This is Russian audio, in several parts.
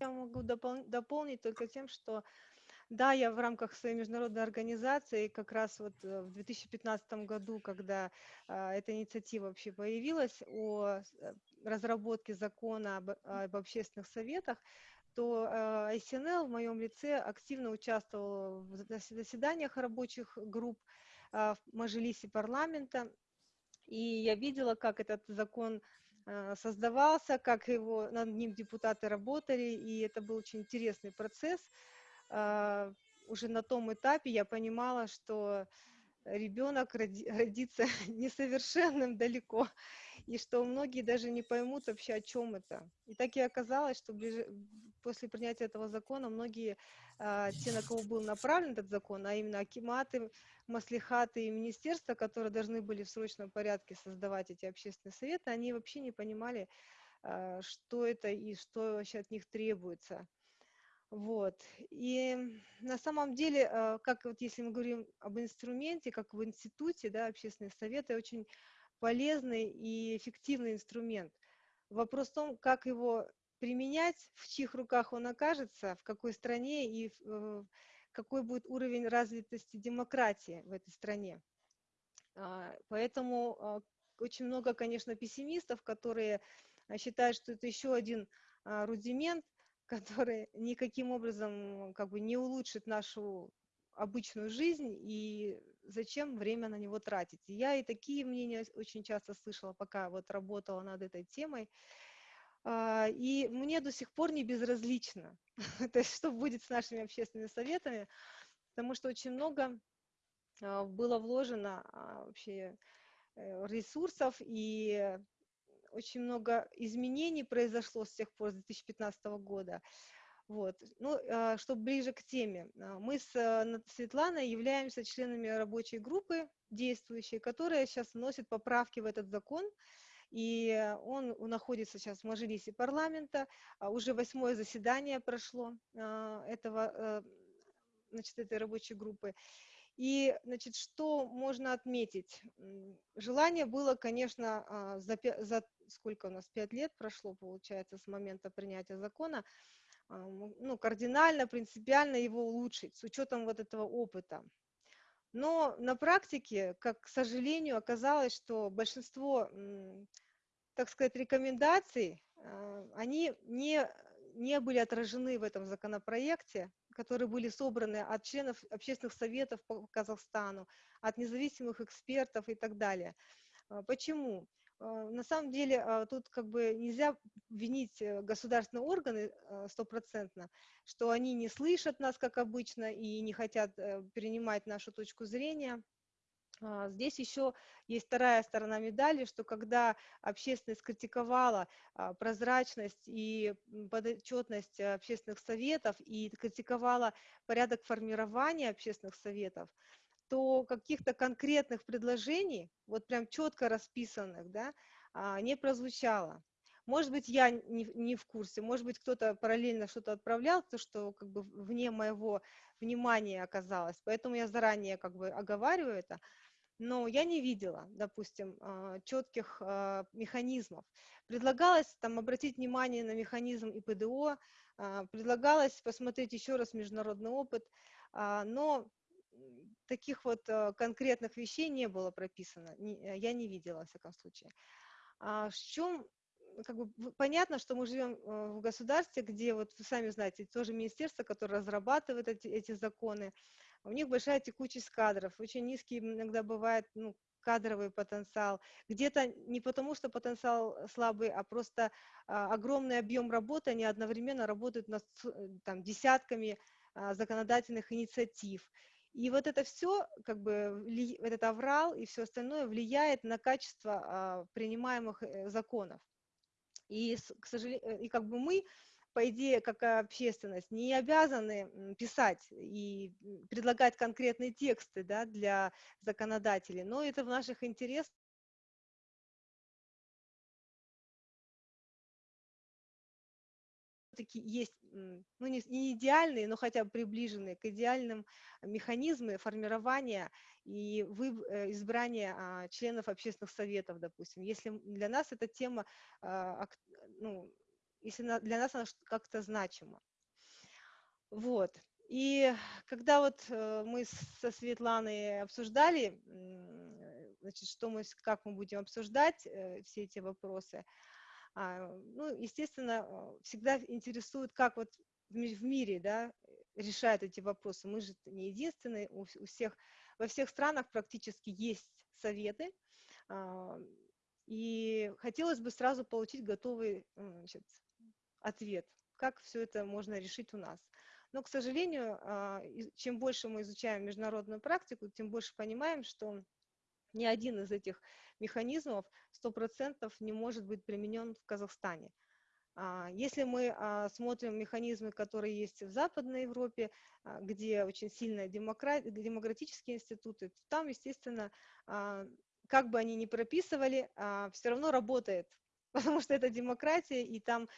Я могу допол дополнить только тем, что да, я в рамках своей международной организации как раз вот э, в 2015 году, когда а, эта инициатива вообще появилась о э, разработке закона об, об общественных советах, то э, ICNL в моем лице активно участвовал в заседаниях рабочих групп э, в Мажилисе парламента, и я видела, как этот закон создавался, как его, над ним депутаты работали, и это был очень интересный процесс. Э, уже на том этапе я понимала, что ребенок родится несовершенным далеко, и что многие даже не поймут вообще, о чем это. И так и оказалось, что ближе, после принятия этого закона многие, а, те, на кого был направлен этот закон, а именно акиматы, маслихаты и министерства, которые должны были в срочном порядке создавать эти общественные советы, они вообще не понимали, а, что это и что вообще от них требуется. Вот. И на самом деле, а, как вот если мы говорим об инструменте, как в институте, да, общественные советы, очень полезный и эффективный инструмент. Вопрос в том, как его применять, в чьих руках он окажется, в какой стране и э, какой будет уровень развитости демократии в этой стране. А, поэтому а, очень много, конечно, пессимистов, которые считают, что это еще один рудимент, который никаким образом как бы не улучшит нашу обычную жизнь и зачем время на него тратить. я и такие мнения очень часто слышала, пока вот работала над этой темой. А, и мне до сих пор не безразлично, то есть что будет с нашими общественными советами, потому что очень много а, было вложено а, вообще э, ресурсов и очень много изменений произошло с тех пор, с 2015 года. Вот. Ну, а, чтобы ближе к теме, а, мы с э, Светланой являемся членами рабочей группы действующей, которая сейчас вносит поправки в этот закон, и он находится сейчас в Мажилисе парламента, а, уже восьмое заседание прошло этого, э, значит, этой рабочей группы. И, значит, что можно отметить? Желание было, конечно, за, за сколько у нас, пять лет прошло, получается, с момента принятия закона, а, ну, кардинально, принципиально его улучшить с учетом вот этого опыта. Но на практике, как, к сожалению, оказалось, что большинство, так сказать, рекомендаций, а, они не, не были отражены в этом законопроекте, которые были собраны от членов общественных советов по Казахстану, от независимых экспертов и так далее. А, почему? А, на самом деле а, тут как бы нельзя винить э, государственные органы а, стопроцентно, что они не слышат нас, как обычно, и не хотят э, перенимать нашу точку зрения. Здесь еще есть вторая сторона медали, что когда общественность критиковала прозрачность и подотчетность общественных советов и критиковала порядок формирования общественных советов, то каких-то конкретных предложений, вот прям четко расписанных, да, а, не прозвучало. Может быть, я не, не в курсе, может быть, кто-то параллельно что-то отправлял, то, что как бы вне моего внимания оказалось. Поэтому я заранее как бы оговариваю это. Но я не видела, допустим, а, четких а, механизмов. Предлагалось там обратить внимание на механизм ИПДО, предлагалось посмотреть еще раз международный опыт, но таких вот э, конкретных вещей не было прописано, э, я не видела, во всяком случае. А в чем, как бы, понятно, что мы живем э, в государстве, где, вот вы сами знаете, тоже министерство, которое разрабатывает эти, эти законы, у них большая текучесть кадров, очень низкий иногда бывает ну, кадровый потенциал, где-то не потому, что потенциал слабый, а просто а, огромный объем работы, они одновременно работают над там, десятками а, законодательных инициатив. И вот это все, как бы, этот аврал и все остальное влияет на качество а, принимаемых э, законов. И, к сожалению, э, и как бы мы, по идее, как общественность, не обязаны писать и предлагать конкретные тексты да, для законодателей, но это в наших интересах все-таки есть, ну не, идеальные, но хотя бы приближенные к идеальным механизмы формирования и вы, э, избрания а, членов общественных советов, допустим. Если для нас эта тема а, ну, если для нас она как-то значима. Вот. И когда вот э, мы со Светланой обсуждали, значит, что мы, как мы будем обсуждать э, все эти вопросы, ну, естественно, всегда интересует, как вот в мире, да, решают эти вопросы. Мы же не единственные, у, всех, во всех странах практически есть советы, а, и хотелось бы сразу получить готовый значит, ответ, как все это можно решить у нас. Но, к сожалению, а, чем больше мы изучаем международную практику, тем больше понимаем, что ни один из этих механизмов 100% не может быть применен в Казахстане. А, если мы а, смотрим механизмы, которые есть в Западной Европе, где очень сильные демократические институты, там, естественно, как бы они ни прописывали, все равно работает, потому что это демократия, и там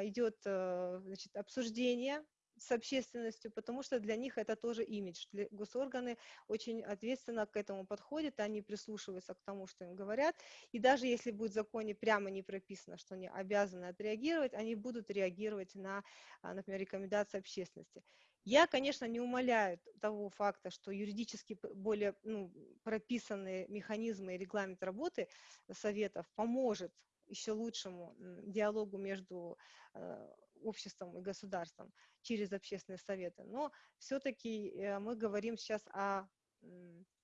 идет э, значит, обсуждение с общественностью, потому что для них это тоже имидж. Госорганы очень ответственно к этому подходят, они прислушиваются к тому, что им говорят, и даже если будет в законе прямо не прописано, что они обязаны отреагировать, они будут реагировать на, а, например, рекомендации общественности. Я, конечно, не умоляю того факта, что юридически более ну, прописанные механизмы и регламент работы советов поможет еще лучшему диалогу между э, обществом и государством через общественные советы. Но все-таки э, мы говорим сейчас о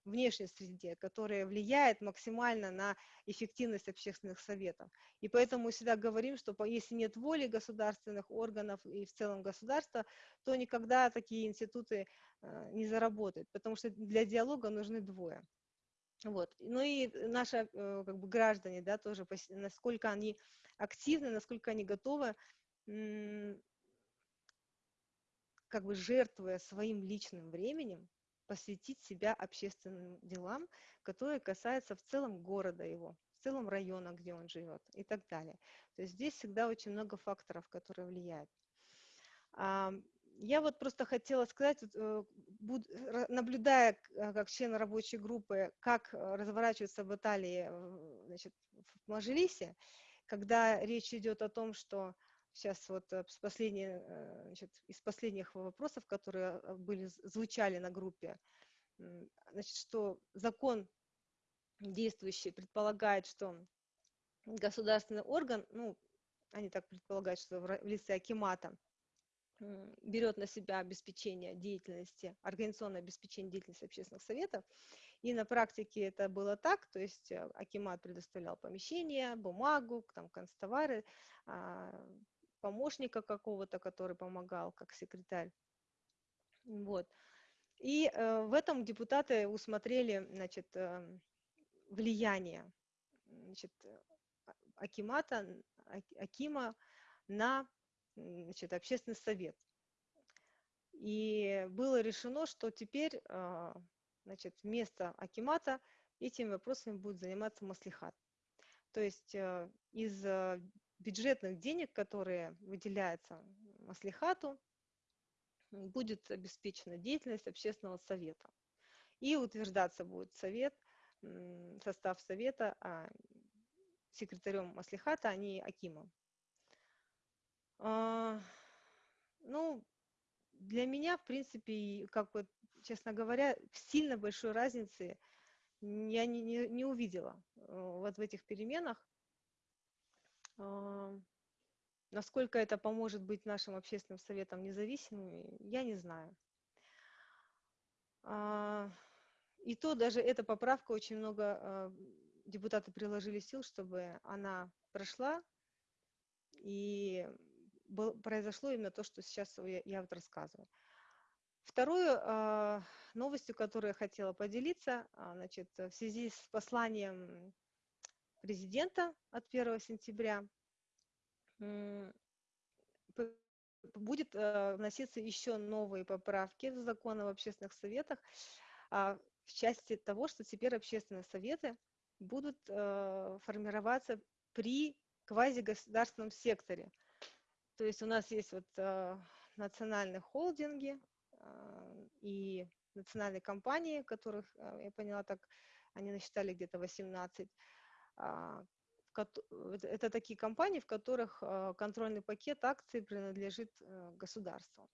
внешней среде, которая влияет максимально на эффективность общественных советов. И поэтому мы всегда говорим, что если нет воли государственных органов и в целом государства, то никогда такие институты э, не заработают, потому что для диалога нужны двое. Вот. Ну и наши э, как бы, граждане, да, тоже, насколько они активны, насколько они готовы как бы жертвуя своим личным временем, посвятить себя общественным делам, которые касаются в целом города его, в целом района, где он живет и так далее. То есть здесь всегда очень много факторов, которые влияют. Я вот просто хотела сказать, э, наблюдая э, как член рабочей группы, как э, разворачиваются баталии значит, в Мажилисе, когда речь идет о том, что сейчас вот э, последние, э, значит, из последних вопросов, которые э, были, звучали на группе, значит, что закон действующий предполагает, что государственный орган, ну, они так предполагают, что в лице Акимата, берет на себя обеспечение деятельности, организационное обеспечение деятельности общественных советов. И на практике это было так, то есть Акимат предоставлял помещение, бумагу, там, констовары, а, помощника какого-то, который помогал как секретарь. Вот. И э, в этом депутаты усмотрели значит, э, влияние значит, Акимата, Акима на значит, общественный совет. И было решено, что теперь э, значит, вместо Акимата этими вопросами будет заниматься Маслихат. То есть э, из э, бюджетных денег, которые выделяются Маслихату, будет обеспечена деятельность общественного совета. И утверждаться будет совет, состав совета а секретарем Маслихата, а не Акимом. А, ну, для меня, в принципе, как вот, честно говоря, сильно большой разницы я не, не, не увидела э, вот в этих переменах. А, насколько это поможет быть нашим общественным советом независимыми, я не знаю. А, и то даже эта поправка очень много а, депутаты приложили сил, чтобы она прошла, и произошло именно то, что сейчас я вот рассказываю. Вторую новостью, которую я хотела поделиться, значит, в связи с посланием президента от 1 сентября будет э, вноситься еще новые поправки в закон об общественных советах а, в части того, что теперь общественные советы будут э, формироваться при квазигосударственном секторе. То есть у нас есть вот э, национальные холдинги и национальные компании, которых, я поняла так, они насчитали где-то 18, а, это такие компании, в которых контрольный пакет акций принадлежит государству.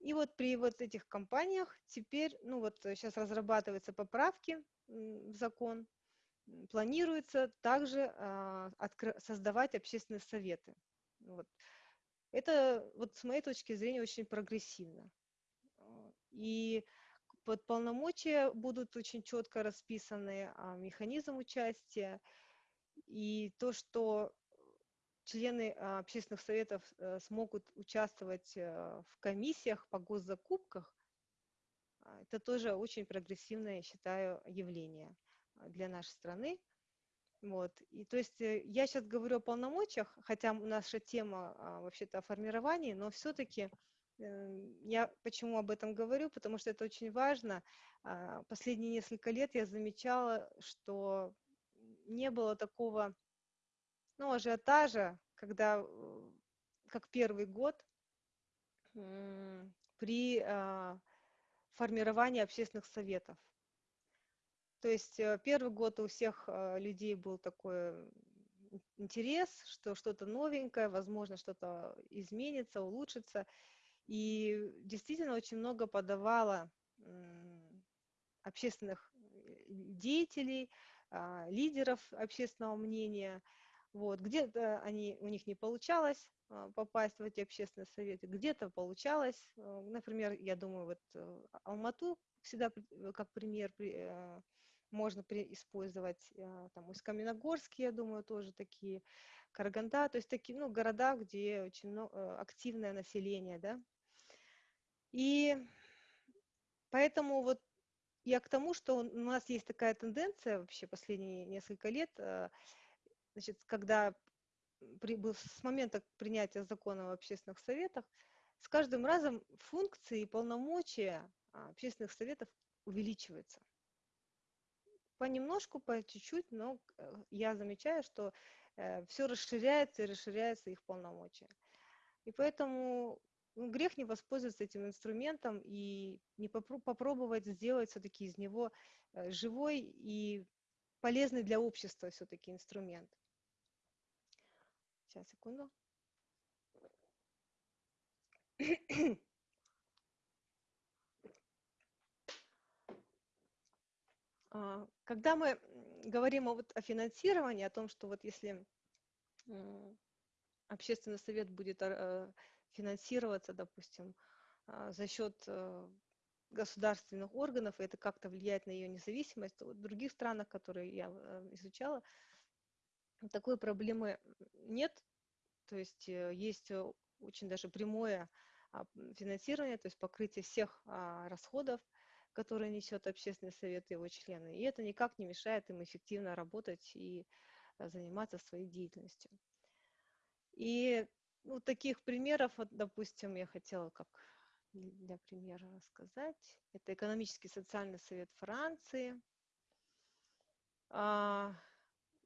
И вот при вот этих компаниях теперь, ну вот сейчас разрабатываются поправки в закон, планируется также создавать общественные советы. Вот. Это вот с моей точки зрения очень прогрессивно. И под полномочия будут очень четко расписаны а, механизм участия и то, что члены а, общественных советов а, смогут участвовать а, в комиссиях по госзакупках, а, это тоже очень прогрессивное, я считаю, явление для нашей страны. Вот. И то есть э, я сейчас говорю о полномочиях, хотя наша тема а, вообще-то о формировании, но все-таки э, я почему об этом говорю, потому что это очень важно. А, последние несколько лет я замечала, что не было такого ну, ажиотажа, когда, э, как первый год, при а, формировании общественных советов. То есть э, первый год у всех э, людей был такой интерес, что что-то новенькое, возможно, что-то изменится, улучшится. И действительно очень много подавало общественных деятелей, лидеров общественного мнения. Вот. Где-то они, у них не получалось а, попасть в эти общественные советы, где-то получалось. Например, я думаю, вот Алмату всегда как пример можно использовать, э, там, Усть-Каменогорск, я думаю, тоже такие, Караганда, то есть такие, ну, города, где очень много, э, активное население, да. И поэтому вот я к тому, что у нас есть такая тенденция вообще последние несколько лет, э, значит, когда при, с момента принятия закона в общественных советах, с каждым разом функции и полномочия а, общественных советов увеличиваются понемножку, по чуть-чуть, но э, я замечаю, что э, все расширяется и расширяется их полномочия. И поэтому ну, грех не воспользоваться этим инструментом и не попробовать сделать все-таки из него э, живой и полезный для общества все-таки инструмент. Сейчас, секунду. А, когда мы говорим о, вот, о финансировании, о том, что вот если общественный совет будет а, финансироваться, допустим, а, за счет э, государственных органов, и это как-то влияет на ее независимость, в других странах, которые я э, изучала, такой проблемы нет. То есть э, есть очень даже прямое финансирование, то есть покрытие всех расходов – которые несет общественный совет и его члены. И это никак не мешает им эффективно работать и заниматься своей деятельностью. И ну, таких примеров, вот, допустим, я хотела как для примера рассказать. Это экономический социальный совет Франции, а,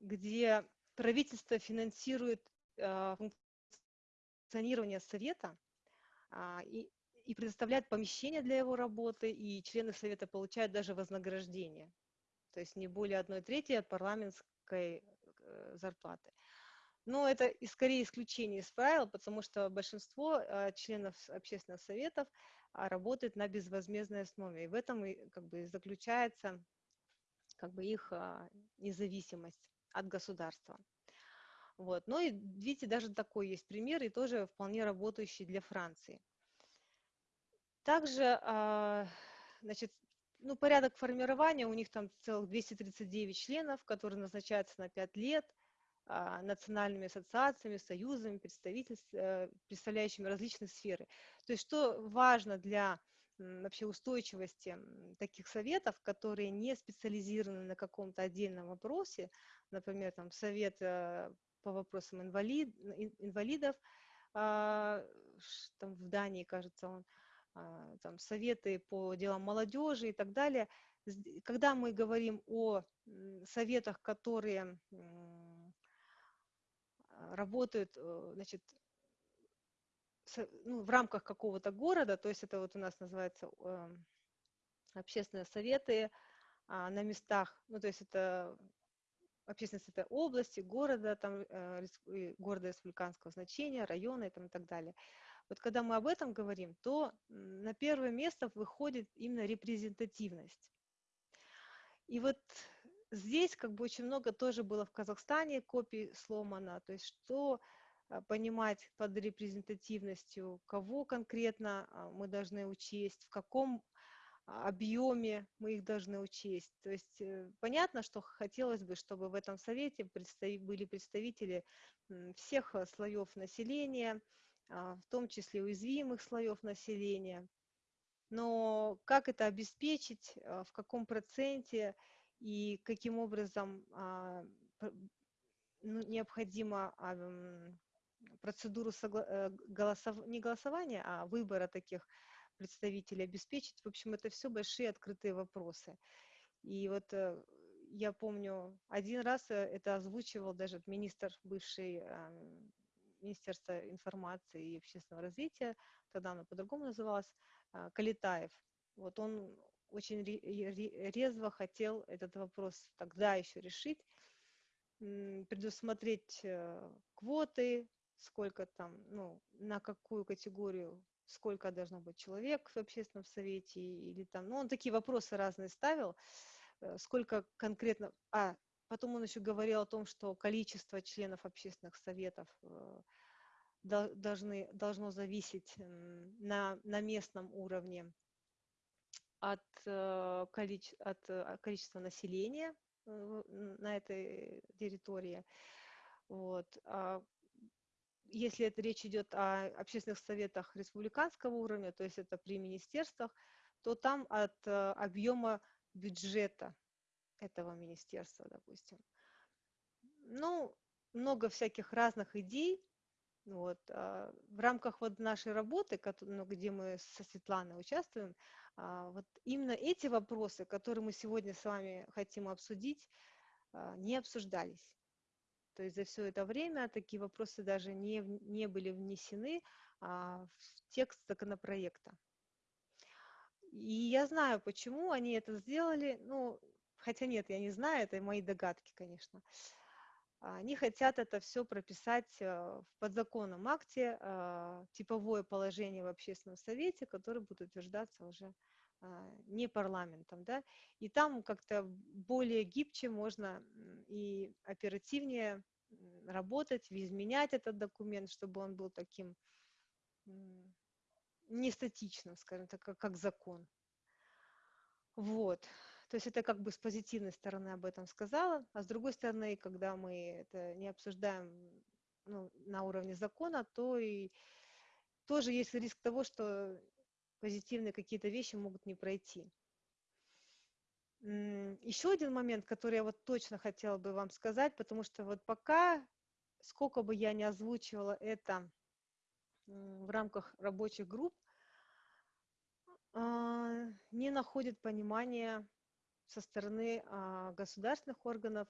где правительство финансирует а, функционирование совета а, и и предоставляет помещение для его работы, и члены совета получают даже вознаграждение, то есть не более одной трети от парламентской э, зарплаты. Но это и скорее исключение из правил, потому что большинство э, членов общественных советов а, работает на безвозмездной основе. И в этом как бы, заключается как бы, их а, независимость от государства. Вот. Но и видите, даже такой есть пример, и тоже вполне работающий для Франции. Также, а, значит, ну, порядок формирования, у них там целых 239 членов, которые назначаются на 5 лет а, национальными ассоциациями, союзами, э, представляющими различные сферы. То есть что важно для вообще устойчивости таких советов, которые не специализированы на каком-то отдельном вопросе, например, там совет э, по вопросам инвалид, инвалидов, а, там в Дании, кажется, он, а, там, советы по делам молодежи и так далее. Когда мы говорим о советах, которые работают э, значит, ну, в рамках какого-то города, то есть это вот у нас называется эм, общественные советы а, на местах, ну то есть это общественности это области, города, там, города республиканского значения, района и, там, и так далее. Вот когда мы об этом говорим, то на первое место выходит именно репрезентативность. И вот здесь как бы очень много тоже было в Казахстане копий сломано, то есть что а, понимать под репрезентативностью, кого конкретно а, мы должны учесть, в каком а, объеме мы их должны учесть. То есть э, понятно, что хотелось бы, чтобы в этом совете были представители всех слоев населения, в том числе уязвимых слоев населения. Но как это обеспечить, в каком проценте и каким образом ну, необходимо процедуру согла- голосов... не голосования, а выбора таких представителей обеспечить. В общем, это все большие открытые вопросы. И вот э, я помню, один раз э, это озвучивал даже министр бывший Министерства информации и общественного развития, тогда оно по-другому называлось, а, Калитаев. Вот он очень резво хотел этот вопрос тогда еще решить, предусмотреть э, квоты, сколько там, ну, на какую категорию, сколько должно быть человек в общественном совете, или там, ну, он такие вопросы разные ставил, э, сколько конкретно, а, потом он еще говорил о том, что количество членов общественных советов э, должны, должно зависеть на, на местном уровне от, э, количе, от количества населения на этой территории. Вот. А если это речь идет о общественных советах республиканского уровня, то есть это при министерствах, то там от э, объема бюджета этого министерства, допустим. Ну, много всяких разных идей. Вот. А в рамках вот нашей работы, ну, где мы со Светланой участвуем, вот именно эти вопросы, которые мы сегодня с вами хотим обсудить, а, не обсуждались. То есть за все это время такие вопросы даже не, не были внесены а, в текст законопроекта. И я знаю, почему они это сделали. Ну, хотя нет, я не знаю, это мои догадки, конечно. Они хотят это все прописать а, в подзаконном акте, а, типовое положение в общественном совете, которое будет утверждаться уже а, не парламентом, да, и там как-то более гибче можно и оперативнее работать, изменять этот документ, чтобы он был таким не статичным, скажем так, как закон. Вот. То есть это как бы с позитивной стороны об этом сказала, а с другой стороны, когда мы это не обсуждаем ну, на уровне закона, то и тоже есть риск того, что позитивные какие-то вещи могут не пройти. Еще один момент, который я вот точно хотела бы вам сказать, потому что вот пока, сколько бы я не озвучивала это в рамках рабочих групп, а, не находит понимания со стороны а, государственных органов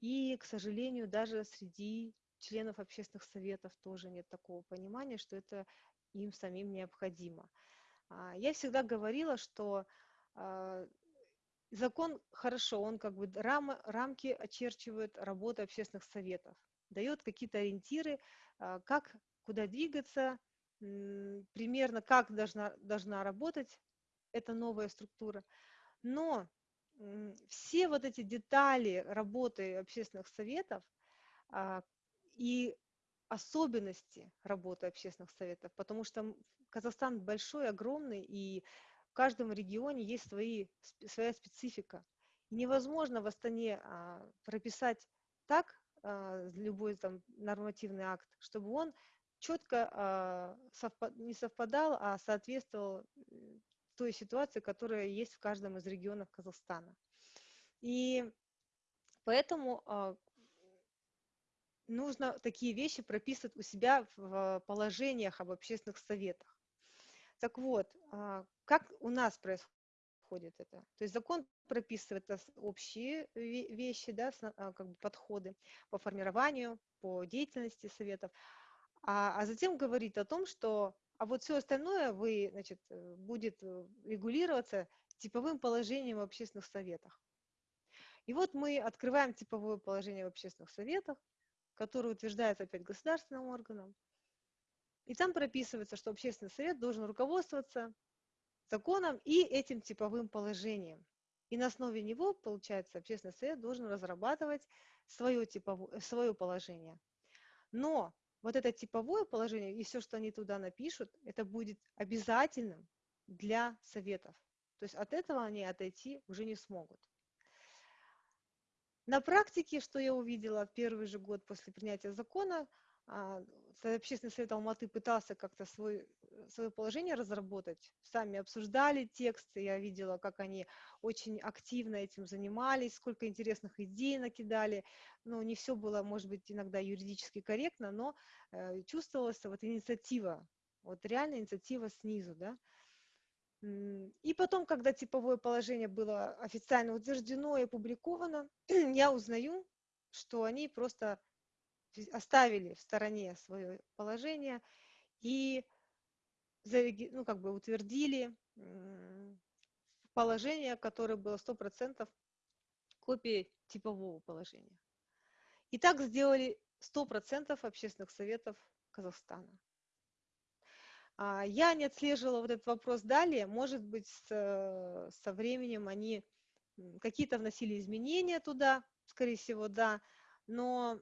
и, к сожалению, даже среди членов общественных советов тоже нет такого понимания, что это им самим необходимо. А, я всегда говорила, что а, закон хорошо, он как бы рамы, рамки очерчивает работы общественных советов, дает какие-то ориентиры, как, куда двигаться, примерно как должна, должна работать эта новая структура. Но все вот эти детали работы общественных советов и особенности работы общественных советов, потому что Казахстан большой, огромный, и в каждом регионе есть свои, своя специфика. невозможно в Астане а, прописать так а, любой там нормативный акт, чтобы он четко а, совпад, не совпадал, а соответствовал той ситуации, которая есть в каждом из регионов Казахстана. И поэтому а, нужно такие вещи прописывать у себя в положениях об общественных советах. Так вот, а, как у нас происходит это? То есть закон прописывает общие вещи, да, а, как бы подходы по формированию, по деятельности советов, а, а затем говорит о том, что а вот все остальное вы, значит, э, будет э, регулироваться типовым положением в общественных советах. И вот мы открываем типовое положение в общественных советах, которое утверждается опять государственным органом. И там прописывается, что общественный совет должен руководствоваться законом и этим типовым положением. И на основе него, получается, общественный совет должен разрабатывать свое, типовое, свое положение. Но вот это типовое положение и все, что они туда напишут, это будет обязательным для советов. То есть от этого они отойти уже не смогут. На практике, что я увидела в первый же год после принятия закона, общественный совет Алматы пытался как-то свой, свое положение разработать. Сами обсуждали тексты, я видела, как они очень активно этим занимались, сколько интересных идей накидали. Ну, не все было, может быть, иногда юридически корректно, но э, чувствовалась вот инициатива, вот реальная инициатива снизу, да. И потом, когда типовое положение было официально утверждено и опубликовано, я узнаю, что они просто оставили в стороне свое положение и ну, как бы утвердили положение, которое было 100% копией типового положения. И так сделали 100% общественных советов Казахстана. А, я не отслеживала вот этот вопрос далее. Может быть, со временем они какие-то вносили изменения туда, скорее всего, да. Но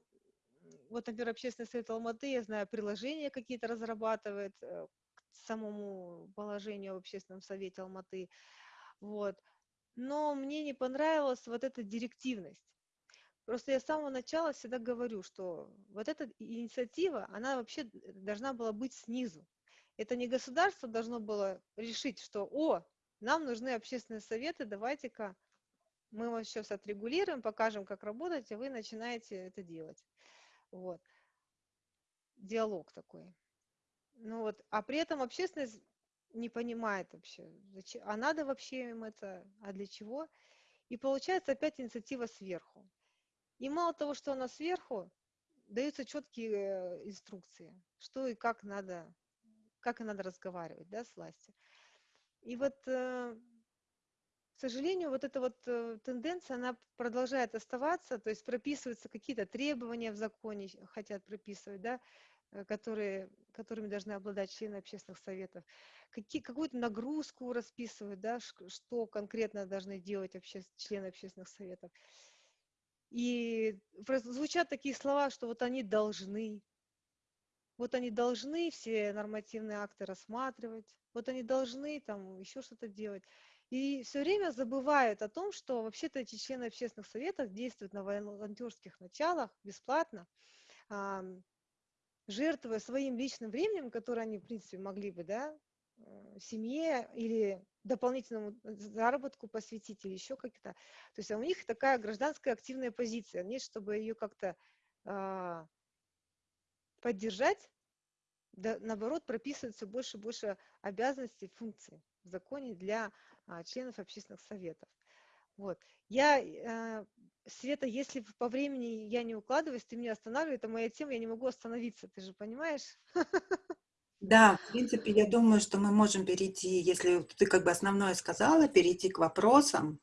вот, например, Общественный совет Алматы, я знаю, приложения какие-то разрабатывает э, к самому положению в Общественном совете Алматы. Вот. Но мне не понравилась вот эта директивность. Просто я с самого начала всегда говорю, что вот эта инициатива, она вообще должна была быть снизу. Это не государство должно было решить, что, о, нам нужны общественные советы, давайте-ка мы вас сейчас отрегулируем, покажем, как работать, и вы начинаете это делать. Вот. Диалог такой. Ну вот, а при этом общественность не понимает вообще, зачем, а надо вообще им это, а для чего? И получается опять инициатива сверху. И мало того, что она сверху, даются четкие э, инструкции, что и как надо, как и надо разговаривать да, с властью. И вот э, сожалению, вот эта вот э, тенденция, она продолжает оставаться, то есть прописываются какие-то требования в законе, хотят прописывать, да, э, которые, которыми должны обладать члены общественных советов, какие, какую-то нагрузку расписывают, да, что конкретно должны делать обще, члены общественных советов. И звучат такие слова, что вот они должны, вот они должны все нормативные акты рассматривать, вот они должны там еще что-то делать. И все время забывают о том, что вообще-то эти члены общественных советов действуют на волонтерских началах бесплатно, жертвуя своим личным временем, которое они, в принципе, могли бы, да, э, семье или дополнительному заработку посвятить или еще как-то. То есть а у них такая гражданская активная позиция. Нет, чтобы ее как-то а, поддержать, да, наоборот, прописывается больше и больше обязанностей, функций в законе для а, членов общественных советов. Вот. Я, э, Света, если по времени я не укладываюсь, ты меня останавливаешь, это моя тема, я не могу остановиться, ты же понимаешь? Да, в принципе, я думаю, что мы можем перейти, если ты как бы основное сказала, перейти к вопросам,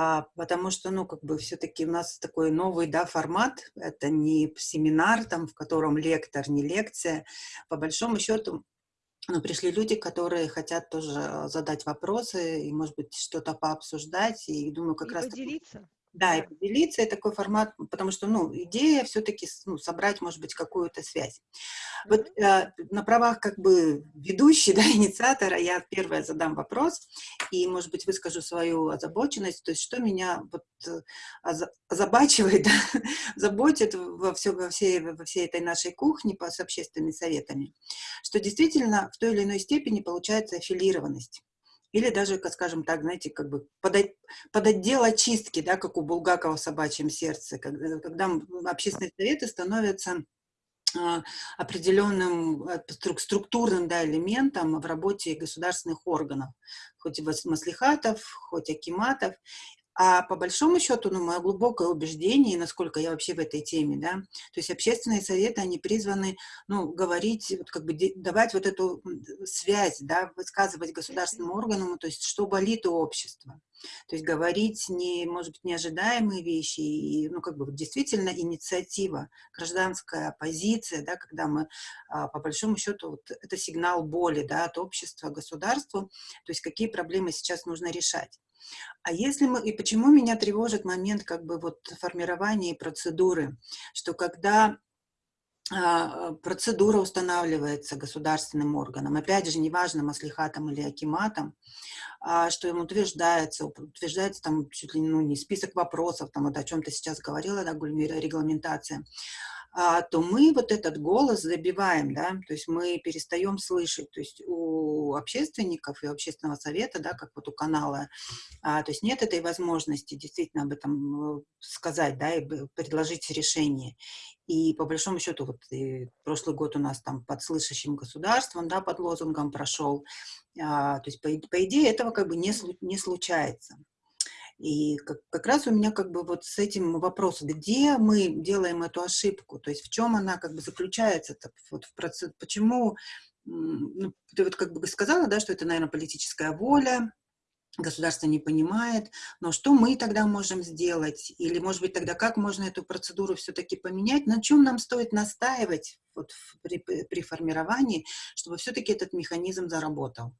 а, потому что, ну, как бы все-таки у нас такой новый, да, формат, это не семинар, там, в котором лектор, не лекция, по большому счету но пришли люди, которые хотят тоже задать вопросы и, может быть, что-то пообсуждать. И думаю, как и раз... поделиться. Да, и поделиться, и такой формат, потому что, ну, идея все-таки ну, собрать, может быть, какую-то связь. Mm -hmm. Вот э, на правах как бы ведущей, да, инициатора, я первая задам вопрос, и, может быть, выскажу свою озабоченность, то есть что меня вот э, озабачивает, да, заботит во, все, во, всей, во всей этой нашей кухне по, с общественными советами, что действительно в той или иной степени получается аффилированность. Или даже, скажем так, знаете, как бы под, под отдел очистки, да, как у Булгакова в «Собачьем сердце», когда, когда общественные советы становятся а, определенным э, структурным да, элементом в работе государственных органов, хоть и маслихатов, хоть акиматов. А по большому счету, ну, мое глубокое убеждение, насколько я вообще в этой теме, да, то есть общественные советы, они призваны, ну, говорить, вот как бы давать вот эту связь, да, высказывать государственным органам, то есть что болит у общества. То есть говорить не, может быть, неожидаемые вещи, и, ну, как бы действительно инициатива, гражданская позиция, да, когда мы, а, по большому счету, вот это сигнал боли, да, от общества, государству, то есть какие проблемы сейчас нужно решать. А если мы, и почему меня тревожит момент как бы вот формирования процедуры, что когда а, процедура устанавливается государственным органом, опять же, неважно, маслихатом или акиматом, а, что ему утверждается, утверждается там чуть ли ну, не список вопросов, там вот о чем ты сейчас говорила, да, Гульмира, регламентация, то мы вот этот голос забиваем, да, то есть мы перестаем слышать, то есть у общественников и общественного совета, да, как вот у канала, а, то есть нет этой возможности действительно об этом э, сказать, да, и предложить решение. И по большому счету, вот прошлый год у нас там под слышащим государством, да, под лозунгом прошел, а, то есть по, по идее этого как бы не, не случается. И как, как раз у меня как бы вот с этим вопрос, где мы делаем эту ошибку, то есть в чем она как бы заключается, вот в процесс, почему, ну, ты вот как бы сказала, да, что это, наверное, политическая воля, государство не понимает, но что мы тогда можем сделать? Или, может быть, тогда как можно эту процедуру все-таки поменять? На чем нам стоит настаивать вот при, при формировании, чтобы все-таки этот механизм заработал?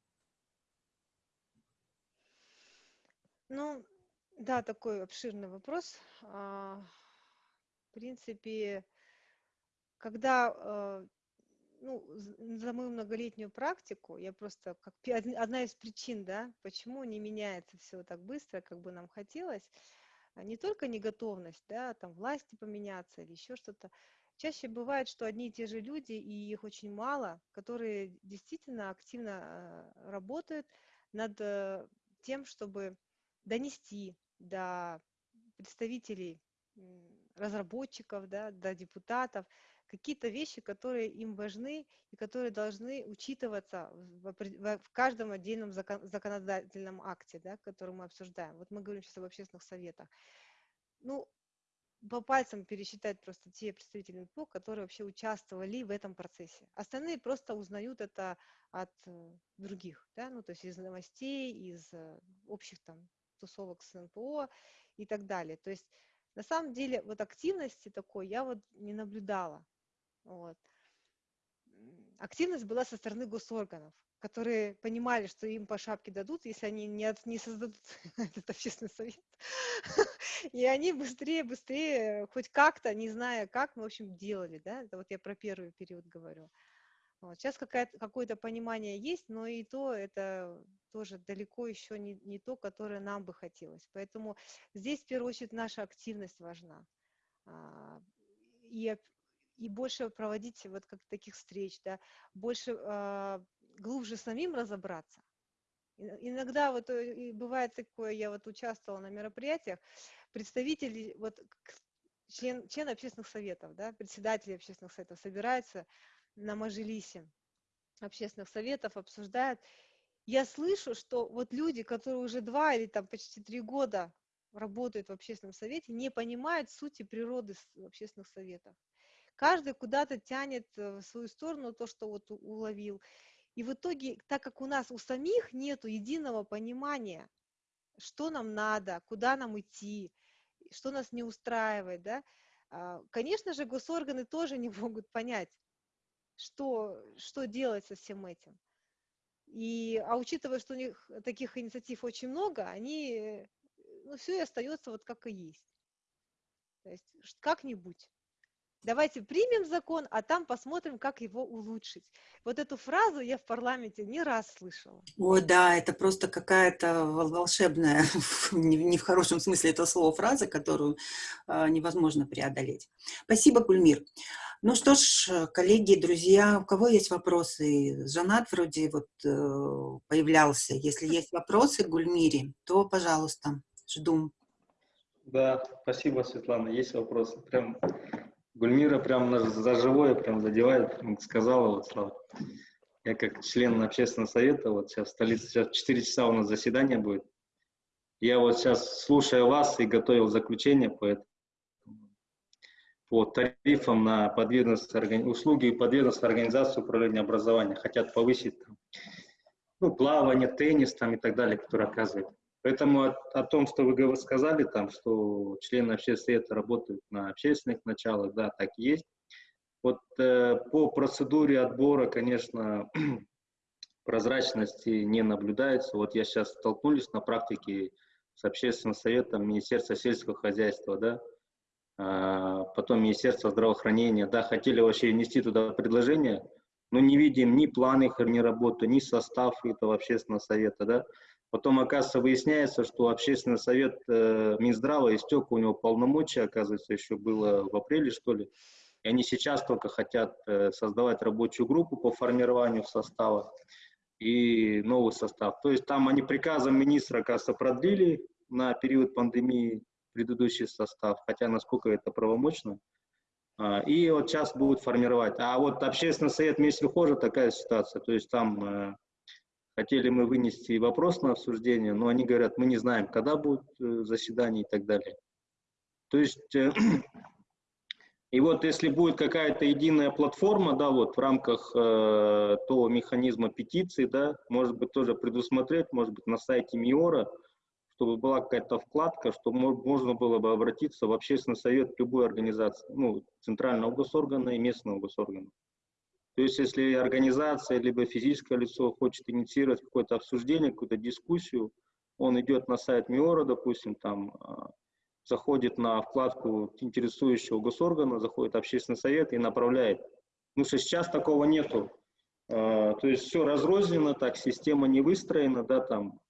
Ну, да, такой обширный вопрос. А, в принципе, когда а, ну, за мою многолетнюю практику, я просто как одна из причин, да, почему не меняется все так быстро, как бы нам хотелось, а не только неготовность, да, там власти поменяться или еще что-то. Чаще бывает, что одни и те же люди, и их очень мало, которые действительно активно работают над э, тем, чтобы донести до представителей разработчиков, да, до депутатов, какие-то вещи, которые им важны и которые должны учитываться в, в каждом отдельном закон, законодательном акте, да, который мы обсуждаем. Вот мы говорим сейчас об общественных советах. Ну, по пальцам пересчитать просто те представители НПО, которые вообще участвовали в этом процессе. Остальные просто узнают это от э, других, да, ну, то есть из новостей, из э, общих там тусовок с НПО и так далее. То есть на самом деле вот активности такой я вот не наблюдала. Вот. Активность была со стороны госорганов, которые понимали, что им по шапке дадут, если они не, от, не создадут этот общественный совет. И они быстрее, быстрее, хоть как-то, не зная как, мы, в общем, делали, да, это вот я про первый период говорю. Вот. Сейчас какое-то понимание есть, но и то это тоже далеко еще не, не то, которое нам бы хотелось. Поэтому здесь в первую очередь наша активность важна. А, и, и больше проводить вот как таких встреч, да, больше а, глубже самим разобраться. Иногда вот э, бывает такое, я вот участвовала на мероприятиях, представители, вот член, член общественных советов, да, председатели общественных советов собираются на Мажилисе общественных советов обсуждают. Я слышу, что вот люди, которые уже два или там почти три года работают в общественном совете, не понимают сути природы общественных советов. Каждый куда-то тянет э, в свою сторону то, что вот уловил. И в итоге, так как у нас у самих нет единого понимания, что нам надо, куда нам идти, что нас не устраивает, да, а, конечно же, госорганы тоже не могут понять, что, что делать со всем этим. И, а учитывая, что у них таких инициатив очень много, они, ну, все и остается вот как и есть. То есть как-нибудь. Давайте примем закон, а там посмотрим, как его улучшить. Вот эту фразу я в парламенте не раз слышала. О, да, это просто какая-то волшебная, не в хорошем смысле этого слова, фраза, которую а, невозможно преодолеть. Спасибо, Кульмир. Ну что ж, коллеги, друзья, у кого есть вопросы? Жанат вроде вот э, появлялся. Если есть вопросы к Гульмире, то, пожалуйста, жду. Да, спасибо, Светлана. Есть вопросы. Прям Гульмира прям за живое прям задевает, сказала вот Слава. Я как член общественного совета, вот сейчас в столице, сейчас 4 часа у нас заседание будет. Я вот сейчас, слушая вас, и готовил заключение по, этому, по тарифам на подведомственные услуги и подведомственные организации управления образования. Хотят повысить там, ну, плавание, теннис там, и так далее, которые оказывают. Поэтому о, о том, что вы сказали, там, что члены общественного совета работают на общественных началах, да, так и есть. Вот э, по процедуре отбора, конечно, прозрачности не наблюдается. Вот я сейчас столкнулись на практике с общественным советом Министерства сельского хозяйства, да, а, потом Министерство здравоохранения, да, хотели вообще внести туда предложение, но не видим ни планы их, ни работы, ни состав этого общественного совета, да. Потом, оказывается, выясняется, что общественный совет э, Минздрава истек, у него полномочия, оказывается, еще было в апреле, что ли. И они сейчас только хотят э, создавать рабочую группу по формированию состава и новый состав. То есть там они приказом министра, оказывается, продлили на период пандемии предыдущий состав, хотя насколько это правомочно. А, и вот сейчас будут формировать. А вот общественный совет Месельхожа такая ситуация. То есть там э, хотели мы вынести вопрос на обсуждение, но они говорят, мы не знаем, когда будет э, заседание и так далее. То есть э, И вот если будет какая-то единая платформа, да, вот в рамках э, того механизма петиции, да, может быть, тоже предусмотреть, может быть, на сайте МИОРа, чтобы была какая-то вкладка, чтобы можно было бы обратиться в общественный совет любой организации, ну, центрального госоргана и местного госоргана. То есть, если организация, либо физическое лицо хочет инициировать какое-то обсуждение, какую-то дискуссию, он идет на сайт МИОРа, допустим, там а, заходит на вкладку интересующего госоргана, заходит общественный совет и направляет. Ну, что сейчас такого нету. А, то есть все разрознено, так, система не выстроена, да, там,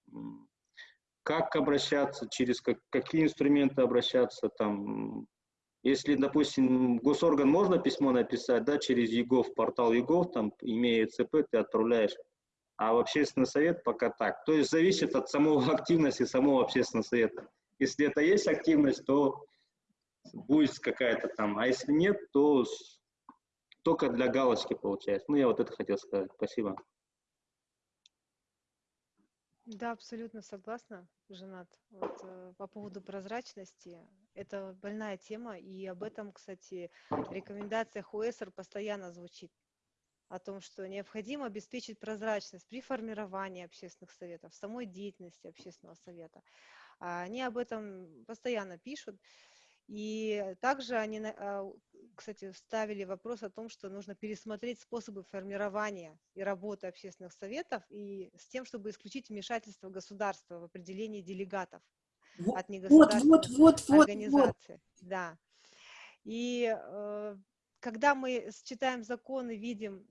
как обращаться, через как, какие инструменты обращаться, там, если, допустим, госорган можно письмо написать, да, через ЕГОВ, портал ЕГОВ, там, имея ЦП, ты отправляешь, а в общественный совет пока так. То есть зависит от самого активности самого общественного совета. Если это есть активность, то будет какая-то там, а если нет, то только для галочки получается. Ну, я вот это хотел сказать. Спасибо. Да, абсолютно согласна, Женат. Вот, э, по поводу прозрачности, это больная тема, и об этом, кстати, в рекомендациях УЭСР постоянно звучит о том, что необходимо обеспечить прозрачность при формировании общественных советов, самой деятельности общественного совета. А они об этом постоянно пишут. И также они, а, кстати, ставили вопрос о том, что нужно пересмотреть способы формирования и работы общественных советов и с тем, чтобы исключить вмешательство государства в определении делегатов вот, от негосударственных вот, вот, организаций. Вот. Да. И э, когда мы читаем закон и видим,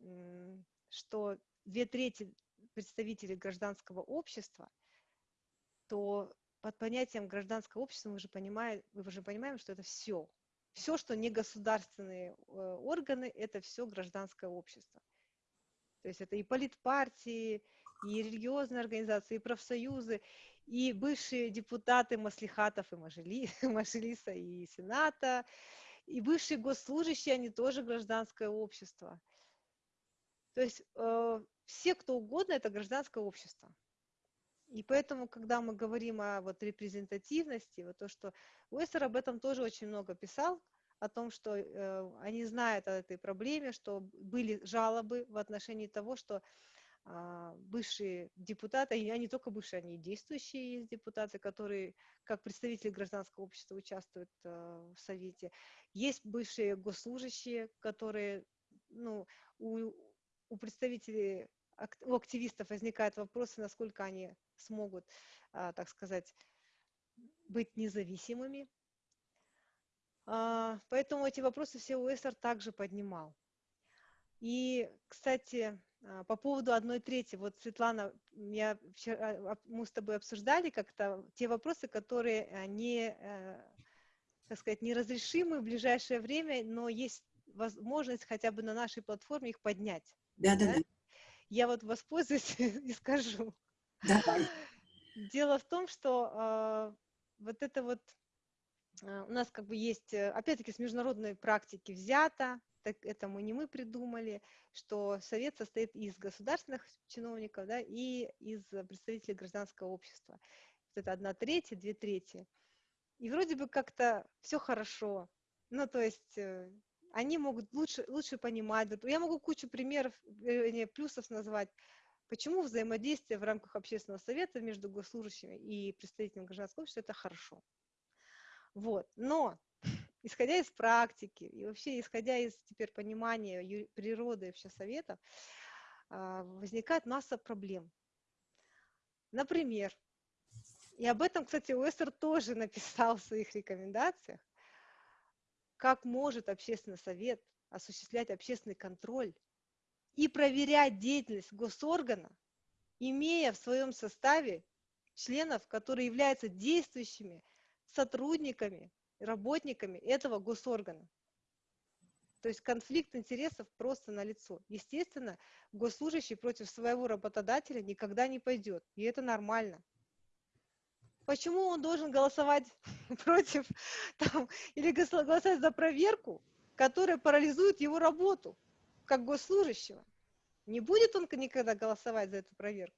что две трети представителей гражданского общества, то под понятием гражданского общества мы же понимаем, мы уже понимаем, что это все. Все, что не государственные э, органы, это все гражданское общество. То есть это и политпартии, и религиозные организации, и профсоюзы, и бывшие депутаты Маслихатов и Мажели, Мажилиса и Сената, и бывшие госслужащие, они тоже гражданское общество. То есть э, все, кто угодно, это гражданское общество. И поэтому, когда мы говорим о вот репрезентативности, вот то, что Уэстер об этом тоже очень много писал, о том, что э, они знают о этой проблеме, что были жалобы в отношении того, что э, бывшие депутаты, и они только бывшие, они действующие есть депутаты, которые как представители гражданского общества участвуют э, в Совете. Есть бывшие госслужащие, которые, ну, у, у представителей у активистов возникают вопросы, насколько они смогут, а, так сказать, быть независимыми. А, поэтому эти вопросы все УСР также поднимал. И, кстати, а, по поводу одной трети, вот, Светлана, я вчера, мы с тобой обсуждали как-то те вопросы, которые не, э, так сказать, неразрешимы в ближайшее время, но есть возможность хотя бы на нашей платформе их поднять. Да, да, да. Я вот воспользуюсь и скажу. Давай. Дело в том, что э, вот это вот э, у нас как бы есть, э, опять-таки, с международной практики взято, так это мы не мы придумали, что совет состоит из государственных чиновников да, и из представителей гражданского общества. вот это одна третья, две трети. И вроде бы как-то все хорошо. Ну, то есть э, они могут лучше, лучше понимать. Я могу кучу примеров, не, плюсов назвать, почему взаимодействие в рамках общественного совета между госслужащими и представителями гражданского общества – это хорошо. Вот. Но, исходя из практики и вообще исходя из теперь понимания природы вообще совета, а, возникает масса проблем. Например, и об этом, кстати, Уэстер тоже написал в своих рекомендациях, как может общественный совет осуществлять общественный контроль и проверять деятельность госоргана, имея в своем составе членов, которые являются действующими сотрудниками, работниками этого госоргана. То есть конфликт интересов просто налицо. Естественно, госслужащий против своего работодателя никогда не пойдет, и это нормально почему он должен голосовать против там, или голосовать за проверку, которая парализует его работу как госслужащего. Не будет он никогда голосовать за эту проверку.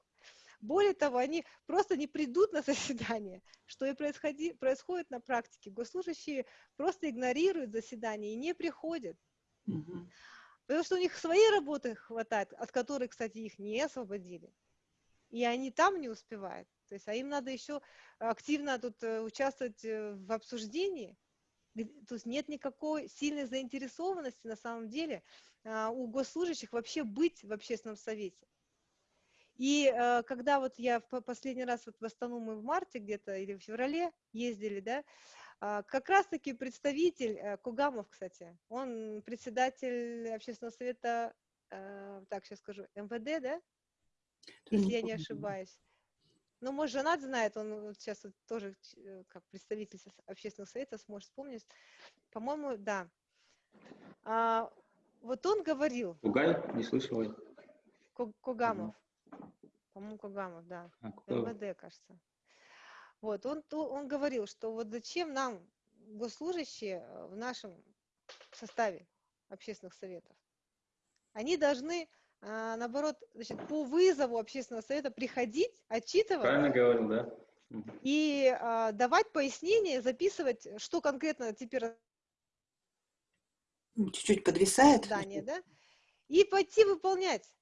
Более того, они просто не придут на заседание, что и происходи, происходит на практике. Госслужащие просто игнорируют заседание и не приходят. Угу. Потому что у них своей работы хватает, от которой, кстати, их не освободили. И они там не успевают. То есть, а им надо еще активно тут э, участвовать э, в обсуждении. То есть нет никакой сильной заинтересованности на самом деле а, у госслужащих вообще быть в общественном совете. И э, когда вот я в последний раз вот в Астану мы в марте где-то или в феврале ездили, да, а, как раз-таки представитель Кугамов, кстати, он председатель общественного совета, так сейчас скажу, МВД, да, если я не ошибаюсь. Ну, может, женат знает, он вот сейчас вот тоже э, как представитель общественного совета сможет вспомнить. По-моему, да. А, вот он говорил... Кугай? Не слышал. Кугамов. По-моему, Кугамов, да. А, МВД, кажется. Вот, он, он говорил, что вот зачем нам госслужащие э, в нашем составе общественных советов? Они должны наоборот, значит, по вызову общественного совета приходить, отчитывать. Правильно говорил, да. И а, давать пояснения, записывать, что конкретно теперь... Чуть-чуть подвисает. Здание, да? И пойти выполнять.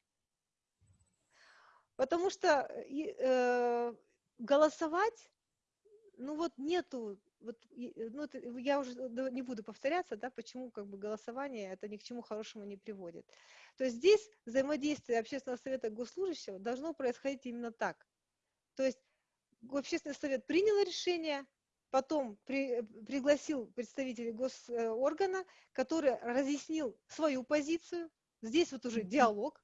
Потому что э, голосовать, ну вот нету вот, ну, это, я уже не буду повторяться, да, почему как бы голосование это ни к чему хорошему не приводит. То есть здесь взаимодействие общественного совета госслужащего должно происходить именно так. То есть общественный совет принял решение, потом при, пригласил представителей госоргана, который разъяснил свою позицию. Здесь вот уже диалог,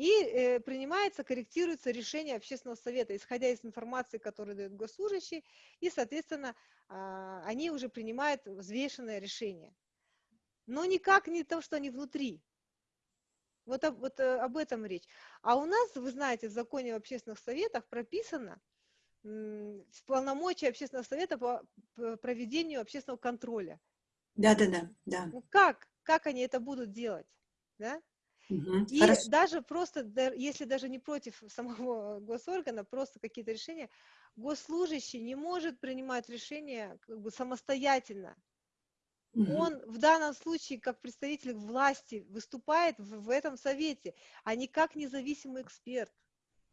и э, принимается, корректируется решение общественного совета, исходя из информации, которую дает госслужащий, и, соответственно, э, они уже принимают взвешенное решение. Но никак не то, что они внутри. Вот, вот э, об этом речь. А у нас, вы знаете, в законе об общественных советах прописано в полномочия общественного совета по проведению общественного контроля. Да, да, да, да. Ну как? Как они это будут делать? Да? И Хорошо. даже просто, если даже не против самого госоргана, просто какие-то решения, госслужащий не может принимать решения как бы самостоятельно. Угу. Он в данном случае как представитель власти выступает в, в этом совете, а не как независимый эксперт.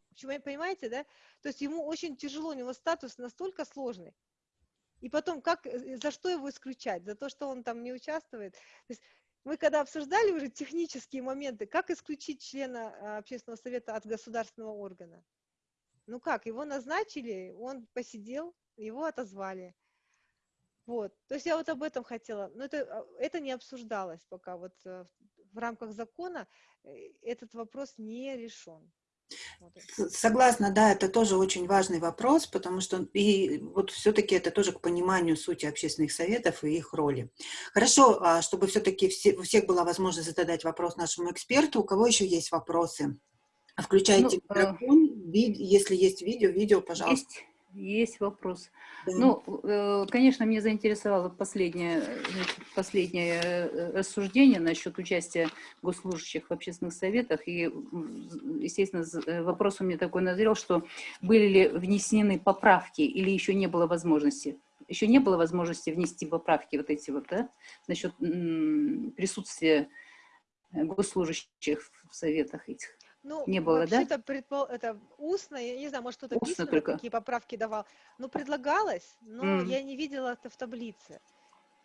Почему, понимаете, да? То есть ему очень тяжело, у него статус настолько сложный. И потом, как, э, за что его исключать? За то, что он там не участвует? То есть мы когда обсуждали уже технические моменты, как исключить члена а, общественного совета от государственного органа? Ну как, его назначили, он посидел, его отозвали. Вот, то есть я вот об этом хотела, но это, а, это не обсуждалось пока, вот э, в рамках закона э, этот вопрос не решен. Согласна, да, это тоже очень важный вопрос, потому что и вот все-таки это тоже к пониманию сути общественных советов и их роли. Хорошо, а чтобы все-таки все, у всех была возможность задать вопрос нашему эксперту, у кого еще есть вопросы? Включайте ну, микрофон, если есть видео, видео, пожалуйста. Есть, Есть вопрос. Да. Ну, э, конечно, меня заинтересовало последнее, последнее э, рассуждение насчет участия госслужащих в общественных советах. И, естественно, э, вопрос у меня такой назрел, что были ли внесены поправки или еще не было возможности? Еще не было возможности внести поправки вот эти вот, да, насчет присутствия госслужащих в советах этих. Ну, не было, да? Это, предпол... это устно, я не знаю, может кто-то письменно только. какие поправки давал. Ну, предлагалось, но mm. я не видела это в таблице.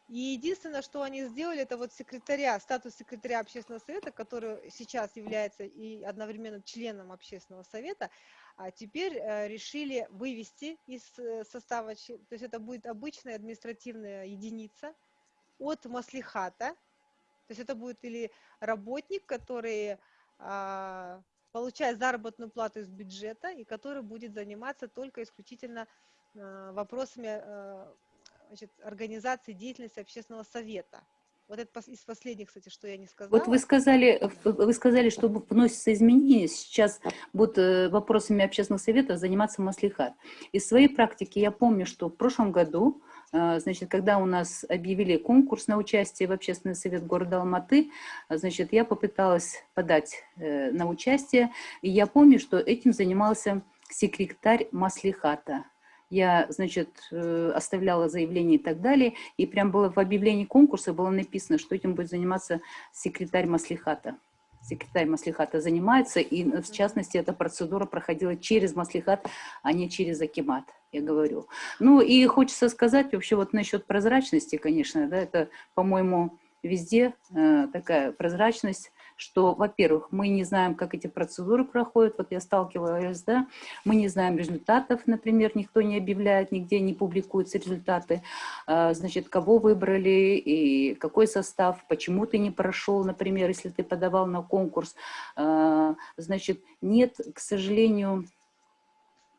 И единственное, что они сделали, это вот секретаря, статус секретаря общественного совета, который сейчас является и одновременно членом общественного совета, а теперь э, решили вывести из э, состава, то есть это будет обычная административная единица от маслихата, то есть это будет или работник, который получает заработную плату из бюджета и который будет заниматься только исключительно а, вопросами а, значит, организации деятельности общественного совета. Вот это из последних, кстати, что я не сказала. Вот вы сказали, вы сказали, что вносятся изменения. Сейчас будут э, вопросами общественных советов заниматься Маслихат. Из своей практики я помню, что в прошлом году значит, когда у нас объявили конкурс на участие в общественный совет города Алматы, а, значит, я попыталась подать э, на участие, и я помню, что этим занимался секретарь Маслихата. Я, значит, э, оставляла заявление и так далее, и прям было в объявлении конкурса было написано, что этим будет заниматься секретарь Маслихата секретарь Маслихата занимается, и в частности эта процедура проходила через Маслихат, а не через Акимат, я говорю. Ну и хочется сказать вообще вот насчет прозрачности, конечно, да, это, по-моему, везде э, такая прозрачность, что, во-первых, мы не знаем, как эти процедуры проходят, вот я сталкивалась, да, мы не знаем результатов, например, никто не объявляет, нигде не публикуются результаты, а, значит, кого выбрали и какой состав, почему ты не прошел, например, если ты подавал на конкурс, а, значит, нет, к сожалению,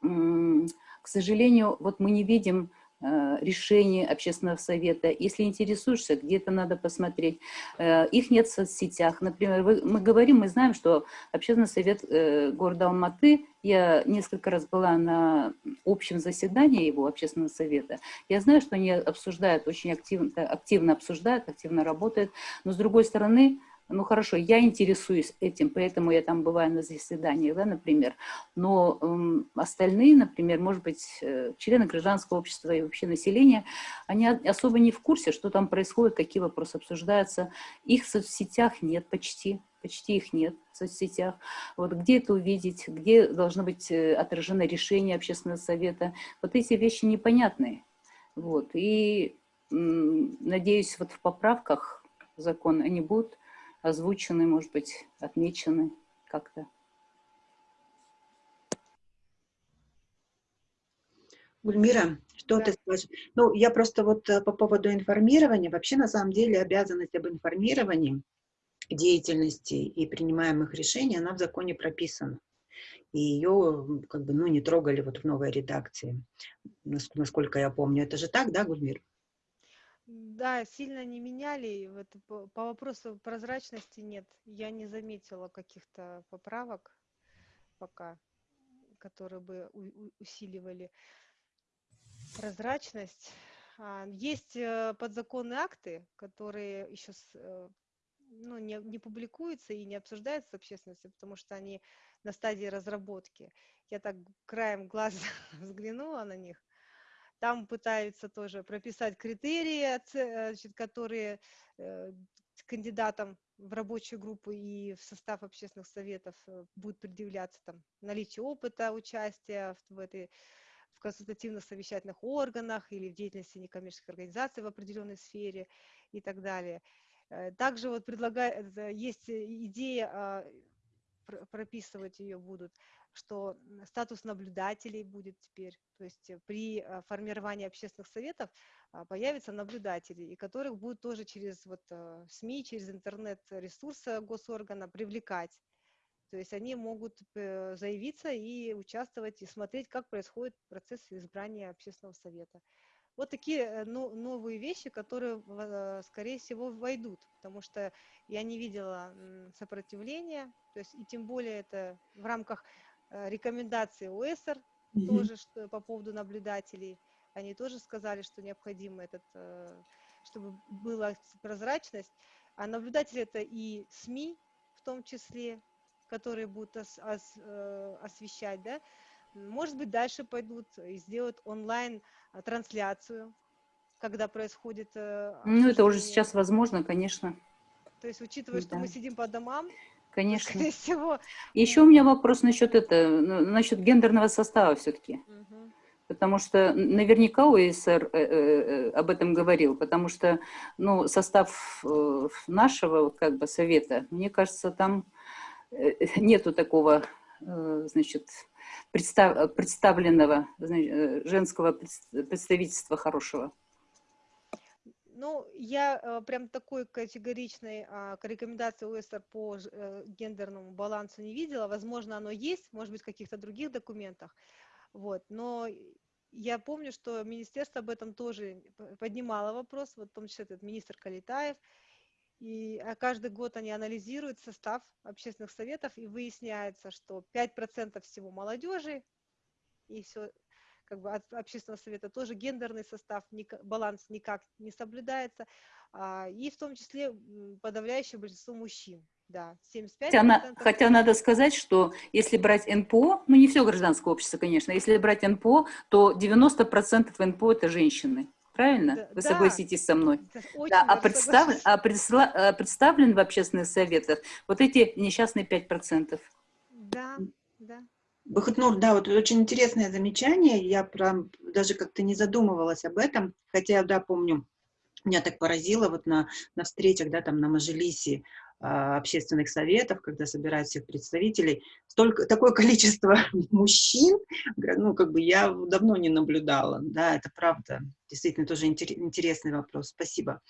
к сожалению, вот мы не видим Э, решения общественного совета. Если интересуешься, где-то надо посмотреть. Э, их нет в соцсетях. Например, мы говорим, мы знаем, что общественный совет э, города Алматы, я несколько раз была на общем заседании его общественного совета, я знаю, что они обсуждают, очень активно, активно обсуждают, активно работают, но с другой стороны, ну хорошо, я интересуюсь этим, поэтому я там бываю на заседаниях, да, например, но э, остальные, например, может быть, э, члены гражданского общества и вообще населения, они особо не в курсе, что там происходит, какие вопросы обсуждаются. Их в соцсетях нет почти, почти их нет в соцсетях. Вот где это увидеть, где должно быть э, отражено решение общественного совета. Вот эти вещи непонятные. Вот. И надеюсь, вот в поправках закон они будут озвучены, может быть, отмечены как-то. Гульмира, что да. ты скажешь? Ну, я просто вот э, по поводу информирования, вообще на самом деле обязанность об информировании деятельности и принимаемых решений, она в законе прописана. И ее как бы, ну, не трогали вот в новой редакции, насколько я помню. Это же так, да, Гульмир? Да, сильно не меняли. Вот по, вопросу прозрачности нет. Я не заметила каких-то поправок пока, которые бы усиливали прозрачность. А, есть э, подзаконные акты, которые еще э, ну, не, не публикуются и не обсуждаются с общественностью, потому что они на стадии разработки. Я так краем глаза взглянула на них. Там пытаются тоже прописать критерии, значит, которые э, кандидатам в рабочую группу и в состав общественных советов э, будут предъявляться там наличие опыта участия в, в этой в консультативных совещательных органах или в деятельности некоммерческих организаций в определенной сфере и так далее. Э, также вот предлагает, есть идея, а, прописывать ее будут, что статус наблюдателей будет теперь, то есть э, при э, формировании общественных советов а, появятся наблюдатели, и которых будут тоже через вот э, СМИ, через интернет-ресурсы госоргана привлекать. То есть они могут заявиться и участвовать, и смотреть, как происходит процесс избрания общественного совета. Вот такие новые вещи, которые, скорее всего, войдут, потому что я не видела сопротивления, то есть и тем более это в рамках рекомендации ОЭСР, mm-hmm. тоже что, по поводу наблюдателей. Они тоже сказали, что необходимо этот, э, чтобы была прозрачность. А наблюдатели это и СМИ в том числе, которые будут ос, ос, э, освещать, да. Может быть, дальше пойдут и сделают онлайн-трансляцию, когда происходит... Ну, это уже сейчас возможно, конечно. То есть, учитывая, да. что мы сидим по домам, Конечно. Скорее всего. Еще у меня вопрос насчет это, насчет гендерного состава все-таки. Угу. Потому что наверняка ОСР э, э, э, об этом говорил, потому что ну, состав э, нашего как бы совета, мне кажется, там э, нету такого э, значит, представ, представленного значит, женского представительства хорошего. Ну, я э, прям такой категоричной э, рекомендации ОСР по э, гендерному балансу не видела. Возможно, оно есть, может быть, в каких-то других документах. Вот. Но я помню, что министерство об этом тоже поднимало вопрос, вот в том числе этот министр Калитаев. И а каждый год они анализируют состав общественных советов, и выясняется, что 5% всего молодежи, и все как бы от общественного совета тоже гендерный состав, баланс никак не соблюдается, а, и в том числе подавляющее большинство мужчин. Да, 75 хотя, на, хотя надо сказать, что если брать НПО, ну не все гражданское общество, конечно, если брать НПО, то 90% НПО это женщины. Правильно? Да, Вы да, согласитесь со мной? Да, а, представ, а, предсла, а представлен в общественных советах вот эти несчастные 5%. Да, да. Бахатнур, да, вот очень интересное замечание, я прям даже как-то не задумывалась об этом, хотя, да, помню, меня так поразило вот на, на встречах, да, там на Мажилисе э, общественных советов, когда собирают всех представителей, столько, такое количество мужчин, ну, как бы я давно не наблюдала, да, это правда, действительно тоже интересный вопрос, спасибо.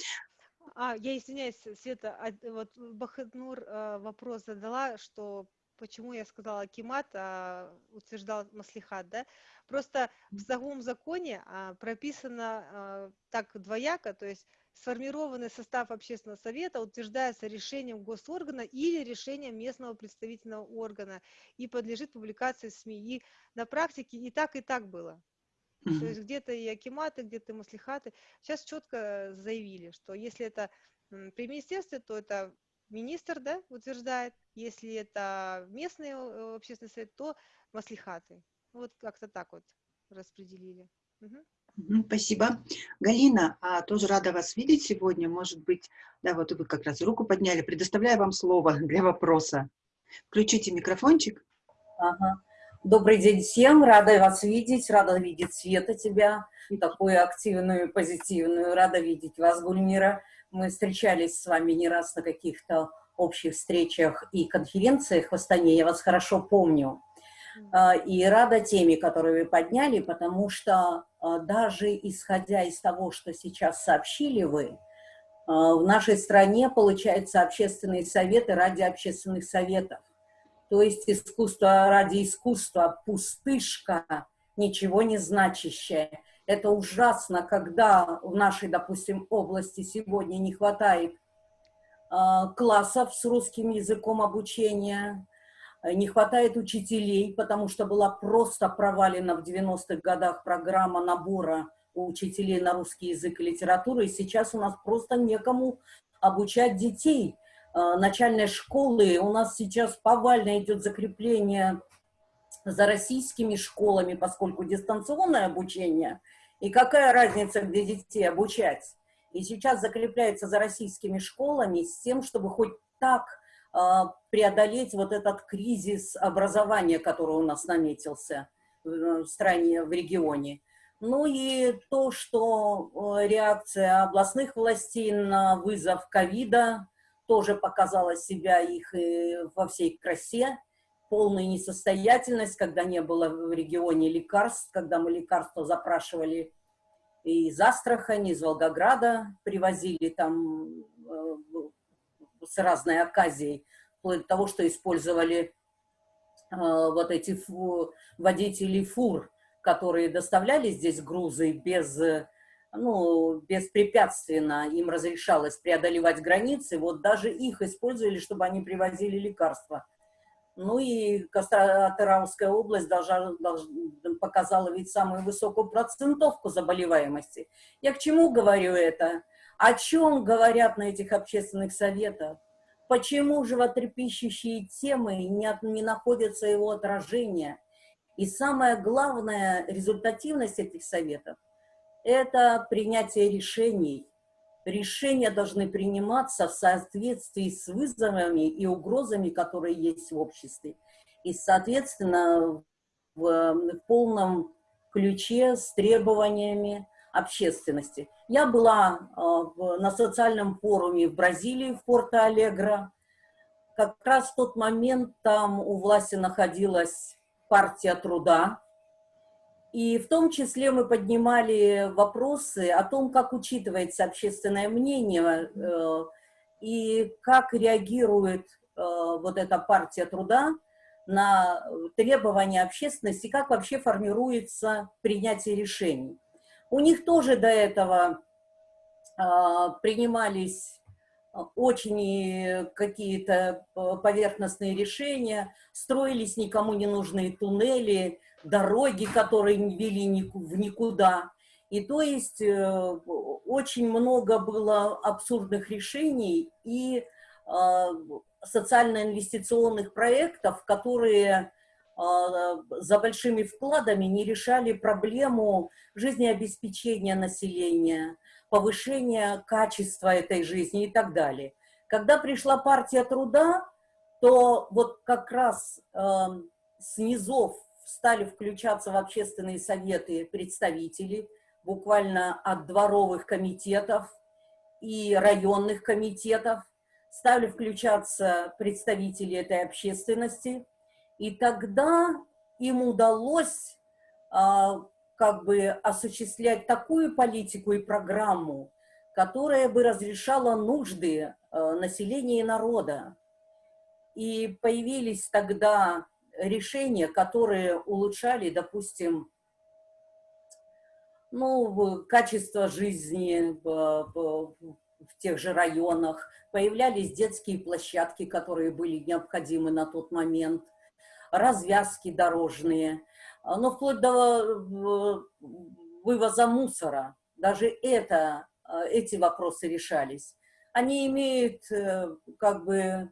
А, я извиняюсь, Света, а, вот Бахатнур э, вопрос задала, что почему я сказала Кимат, а утверждал Маслихат, да? Просто в самом законе а, прописано а, так двояко, то есть сформированный состав общественного совета утверждается решением госоргана или решением местного представительного органа и подлежит публикации в СМИ. И на практике и так, и так было. Mm-hmm. То есть где-то и акиматы, где-то и маслихаты. Сейчас четко заявили, что если это при министерстве, то это министр да, утверждает, если это местный э, общественный совет, то маслихаты. Вот как-то так вот распределили. Угу. Спасибо. Галина, а, тоже рада вас видеть сегодня. Может быть, да, вот вы как раз руку подняли. Предоставляю вам слово для вопроса. Включите микрофончик. Ага. Добрый день всем. Рада вас видеть. Рада видеть Света тебя, такую активную, позитивную. Рада видеть вас, Гульмира. Мы встречались с вами не раз на каких-то общих встречах и конференциях в Астане, я вас хорошо помню. А, и рада теме, которую вы подняли, потому что а, даже исходя из того, что сейчас сообщили вы, а, в нашей стране, получается, общественные советы ради общественных советов. То есть искусство ради искусства, пустышка, ничего не значащее. Это ужасно, когда в нашей, допустим, области сегодня не хватает э, классов с русским языком обучения, не хватает учителей, потому что была просто провалена в 90-х годах программа набора учителей на русский язык и литературу, и сейчас у нас просто некому обучать детей. Э, начальной школы у нас сейчас повально идет закрепление за российскими школами, поскольку дистанционное обучение, и какая разница, где детей обучать. И сейчас закрепляется за российскими школами с тем, чтобы хоть так э, преодолеть вот этот кризис образования, который у нас наметился в стране, в регионе. Ну и то, что э, реакция областных властей на вызов ковида тоже показала себя их э, во всей красе полная несостоятельность, когда не было в регионе лекарств, когда мы лекарства запрашивали из Астрахани, из Волгограда, привозили там э, с разной оказией, вплоть до того, что использовали э, вот эти фу, водители фур, которые доставляли здесь грузы без, ну, беспрепятственно, им разрешалось преодолевать границы, вот даже их использовали, чтобы они привозили лекарства Ну и Костромская область должна, должна, показала ведь самую высокую процентовку заболеваемости. Я к чему говорю это? О чем говорят на этих общественных советах? Почему животрепещущие темы не, не находят его отражения? И самое главное, результативность этих советов – это принятие решений. Решения должны приниматься в соответствии с вызовами и угрозами, которые есть в обществе. И, соответственно, в, в полном ключе с требованиями общественности. Я была э, в, на социальном форуме в Бразилии, в Порто-Алегро. Как раз в тот момент там у власти находилась партия труда. И в том числе мы поднимали вопросы о том, как учитывается общественное мнение э, и как реагирует э, вот эта партия труда на требования общественности, как вообще формируется принятие решений. У них тоже до этого а, принимались очень какие-то поверхностные решения, строились никому не нужные туннели, дороги, которые не вели в никуда. И то есть э, очень много было абсурдных решений и а, социально-инвестиционных проектов, которые а, за большими вкладами не решали проблему жизнеобеспечения населения, повышения качества этой жизни и так далее. Когда пришла партия труда, то вот как раз э, с низов стали включаться в общественные советы представители, буквально от дворовых комитетов и районных комитетов, стали включаться представители этой общественности, и тогда им удалось а, как бы осуществлять такую политику и программу, которая бы разрешала нужды а, населения и народа. И появились тогда решения, которые улучшали, допустим, ну, качество жизни в, тех же районах, появлялись детские площадки, которые были необходимы на тот момент, развязки дорожные, а, но вплоть до вывоза мусора. Даже это, а, эти вопросы решались. Они имеют э, как бы,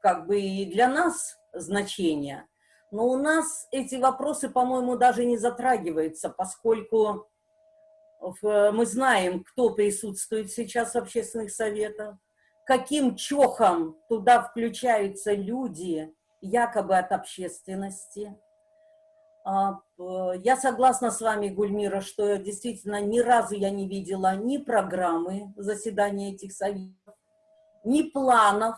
как бы и для нас значение, но у нас эти вопросы, по-моему, даже не затрагиваются, поскольку мы знаем, кто присутствует сейчас в общественных советах, каким чохом туда включаются люди, якобы от общественности. А, я согласна с вами, Гульмира, что действительно ни разу я не видела ни программы заседания этих советов, ни планов,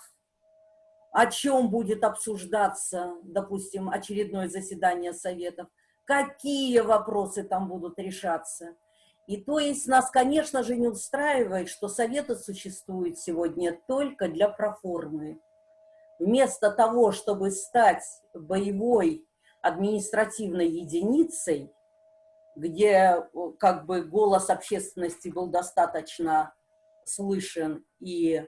о чем будет обсуждаться, допустим, очередное заседание советов, какие вопросы там будут решаться. И то есть нас, конечно же, не устраивает, что советы существуют сегодня только для проформы. Вместо того, чтобы стать боевой административной единицей, где как бы голос общественности был достаточно слышен и э,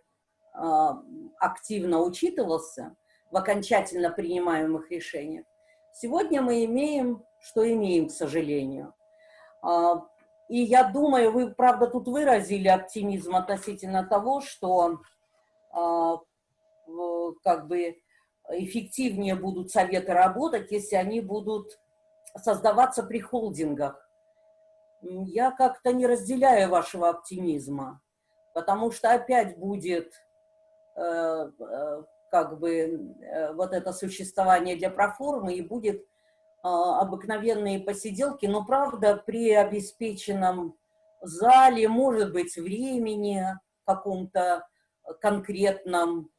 активно учитывался в окончательно принимаемых решениях, сегодня мы имеем, что имеем, к сожалению. А, и я думаю, вы, правда, тут выразили оптимизм относительно того, что э, как бы эффективнее будут советы работать, если они будут создаваться при холдингах. Я как-то не разделяю вашего оптимизма, потому что опять будет как бы э, вот это существование для проформы и будет обыкновенные посиделки, но, правда, при обеспеченном зале, может быть, времени каком-то конкретном,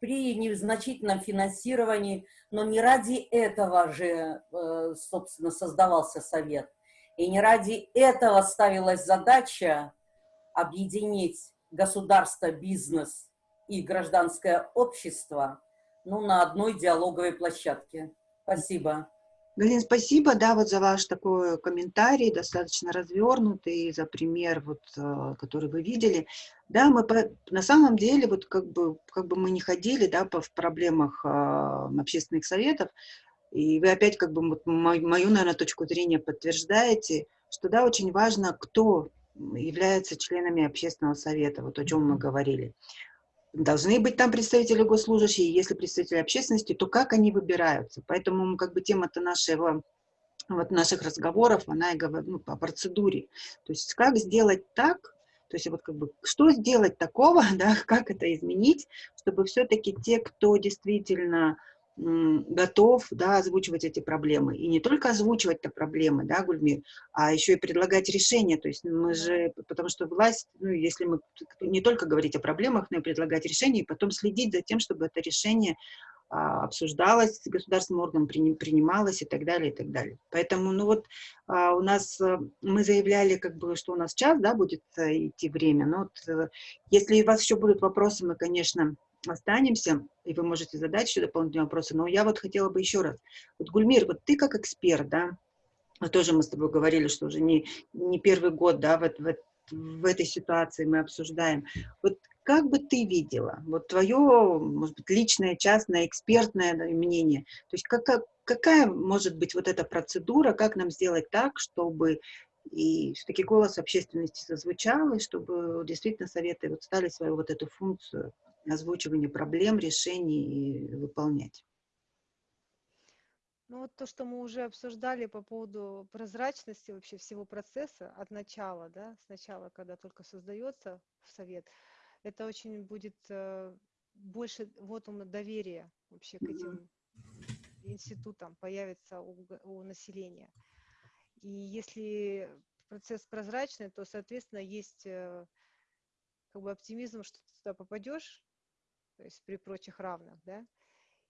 при незначительном финансировании, но не ради этого же, э, собственно, создавался совет. И не ради этого ставилась задача объединить государство, бизнес и гражданское общество ну, на одной диалоговой площадке. Спасибо. Галина, спасибо, да, вот за ваш такой комментарий, достаточно развернутый, за пример, вот, э, который вы видели. Да, мы по, на самом деле, вот как бы, как бы мы не ходили, да, по, в проблемах э, общественных советов, и вы опять как бы вот, мою, мою, наверное, точку зрения подтверждаете, что, да, очень важно, кто является членами общественного совета, вот о чем мы говорили. Должны быть там представители госслужащие, если представители общественности, то как они выбираются? Поэтому как бы тема-то нашего вот наших разговоров, она и говорит ну, по процедуре. То есть как сделать так, то есть вот как бы что сделать такого, да, как это изменить, чтобы все-таки те, кто действительно готов да, озвучивать эти проблемы. И не только озвучивать это проблемы, да, Гульмир, а еще и предлагать решения. То есть мы же, потому что власть, ну, если мы не только говорить о проблемах, но и предлагать решения, и потом следить за тем, чтобы это решение а, обсуждалось государственным органом, принималось и так далее, и так далее. Поэтому, ну вот, а, у нас, э, мы заявляли, как бы, что у нас час, да, будет э, идти время, но вот, э, если у вас еще будут вопросы, мы, конечно, останемся, и вы можете задать еще дополнительные вопросы, но я вот хотела бы еще раз. Вот, Гульмир, вот ты как эксперт, да, тоже мы с тобой говорили, что уже не, не первый год, да, вот, в, в этой ситуации мы обсуждаем. Вот как бы ты видела, вот твое, может быть, личное, частное, экспертное мнение, то есть как, какая может быть вот эта процедура, как нам сделать так, чтобы и все-таки голос общественности зазвучал, и чтобы действительно советы вот стали свою вот эту функцию озвучивание проблем, решений выполнять. Ну вот то, что мы уже обсуждали по поводу прозрачности вообще всего процесса от начала, да, сначала, когда только создается совет, это очень будет э, больше вот он доверия вообще к этим институтам появится у, у населения. И если процесс прозрачный, то, соответственно, есть э, как бы оптимизм, что ты туда попадешь, то есть при прочих равных, да.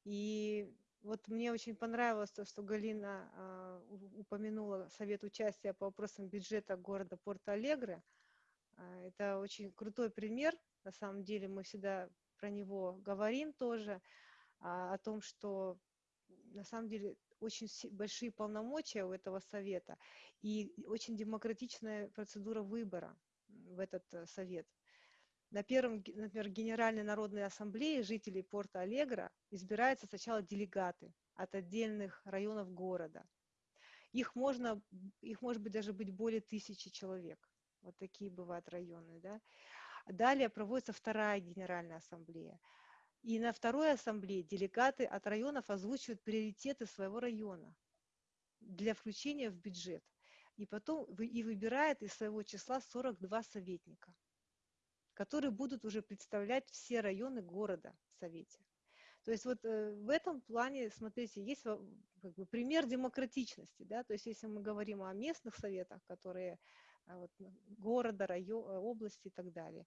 И вот мне очень понравилось то, что Галина э, упомянула совет участия по вопросам бюджета города Порто-Алегре. Э, это очень крутой пример, на самом деле мы всегда про него говорим тоже, э, о том, что на самом деле очень большие полномочия у этого совета и очень демократичная процедура выбора в этот э, совет. На первом, например, Генеральной народной ассамблее жителей порта Алегра избираются сначала делегаты от отдельных районов города. Их, можно, их может быть даже быть более тысячи человек. Вот такие бывают районы. Да? Далее проводится вторая Генеральная ассамблея. И на второй ассамблее делегаты от районов озвучивают приоритеты своего района для включения в бюджет. И потом и выбирает из своего числа 42 советника которые будут уже представлять все районы города в Совете. То есть вот э, в этом плане, смотрите, есть как бы, пример демократичности. Да? То есть если мы говорим о местных советах, которые а, вот, города, района, области и так далее,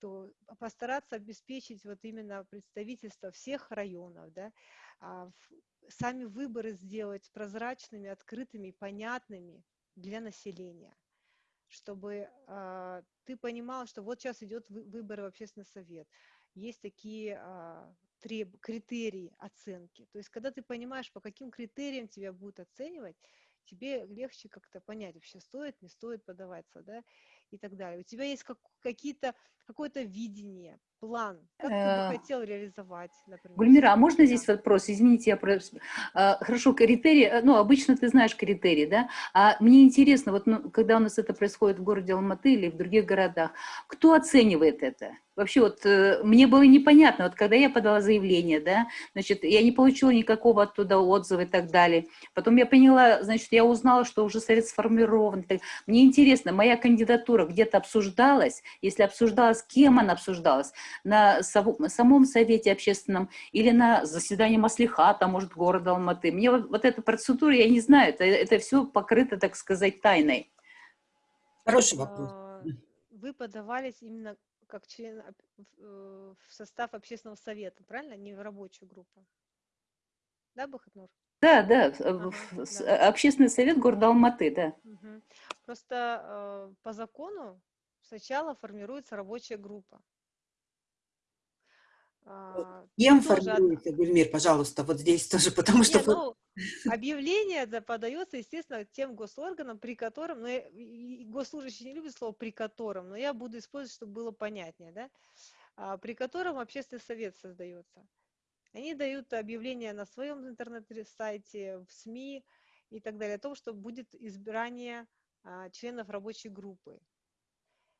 то постараться обеспечить вот именно представительство всех районов, да, а сами выборы сделать прозрачными, открытыми, понятными для населения чтобы э, ты понимал, что вот сейчас идет выбор в общественный совет. Есть такие э, треб, критерии оценки. То есть, когда ты понимаешь, по каким критериям тебя будут оценивать, тебе легче как-то понять, вообще стоит, не стоит подаваться, да, и так далее. У тебя есть как, какие-то, какое-то видение, план, как ты бы э, хотел реализовать, например. Гульмира, а можно здесь вопрос? Извините, я про... А, хорошо, критерии, э, ну, обычно ты знаешь критерии, да? А мне интересно, вот ну, когда у нас это происходит в городе Алматы или в других городах, кто оценивает это? Вообще вот э, мне было непонятно, вот когда я подала заявление, да, значит, я не получила никакого оттуда отзыва и так далее. Потом я поняла, значит, я узнала, что уже совет сформирован. Мне интересно, моя кандидатура где-то обсуждалась? Если обсуждалась, кем она обсуждалась? На самом совете общественном или на заседании Маслихата, может, города Алматы? Мне вот, вот эта процедура, я не знаю, это, это все покрыто, так сказать, тайной. Хороший вопрос. А, вы подавались именно как член э, в состав общественного совета, правильно? Не в рабочую группу. Да, Бахатнур? Да, да, ага, да. общественный совет города Алматы, да. Угу. Просто э, по закону сначала формируется рабочая группа. А, Кем формируется, от... Гульмир, пожалуйста, вот здесь тоже, потому что... Не, ну, Объявление да, подается, естественно, тем госорганам, при котором, но я, госслужащие не любят слово «при котором», но я буду использовать, чтобы было понятнее, да, а, при котором общественный совет создается. Они дают объявление на своем интернет-сайте, в СМИ и так далее, о том, что будет избрание а, членов рабочей группы.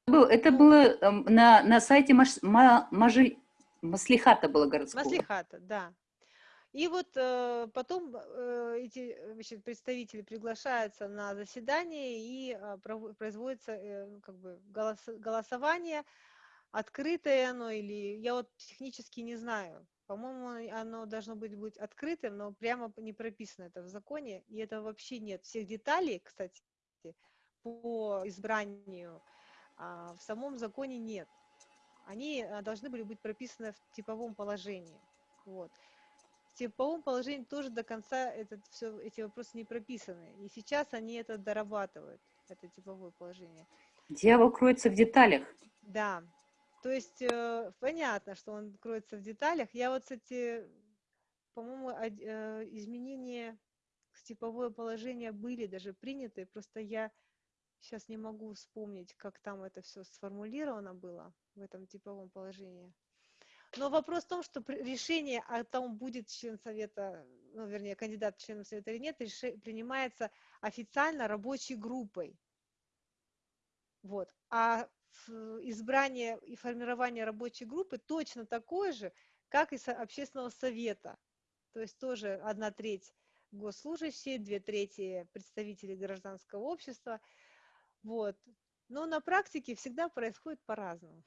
Это было эм, на, на сайте Маш, Маслихата было городского. Маслихата, да. И вот э, потом э, эти значит, представители приглашаются на заседание и э, производится э, как бы голос, голосование, открытое оно или я вот технически не знаю. По-моему, оно должно быть, быть открытым, но прямо не прописано это в законе, и это вообще нет всех деталей, кстати, по избранию в самом законе нет. Они э, должны были быть прописаны в типовом положении. Вот типовом положении тоже до конца этот, все, эти вопросы не прописаны. И сейчас они это дорабатывают, это типовое положение. Дьявол кроется в деталях. Да. То есть э, понятно, что он кроется в деталях. Я вот, кстати, по-моему, э, изменения в типовое положение были даже приняты, просто я сейчас не могу вспомнить, как там это все сформулировано было в этом типовом положении. Но вопрос в том, что решение о том, будет член совета, ну, вернее, кандидат в член совета или нет, принимается официально рабочей группой. Вот. А избрание и формирование рабочей группы точно такое же, как и общественного совета. То есть тоже одна треть госслужащие, две трети представители гражданского общества. Вот. Но на практике всегда происходит по-разному.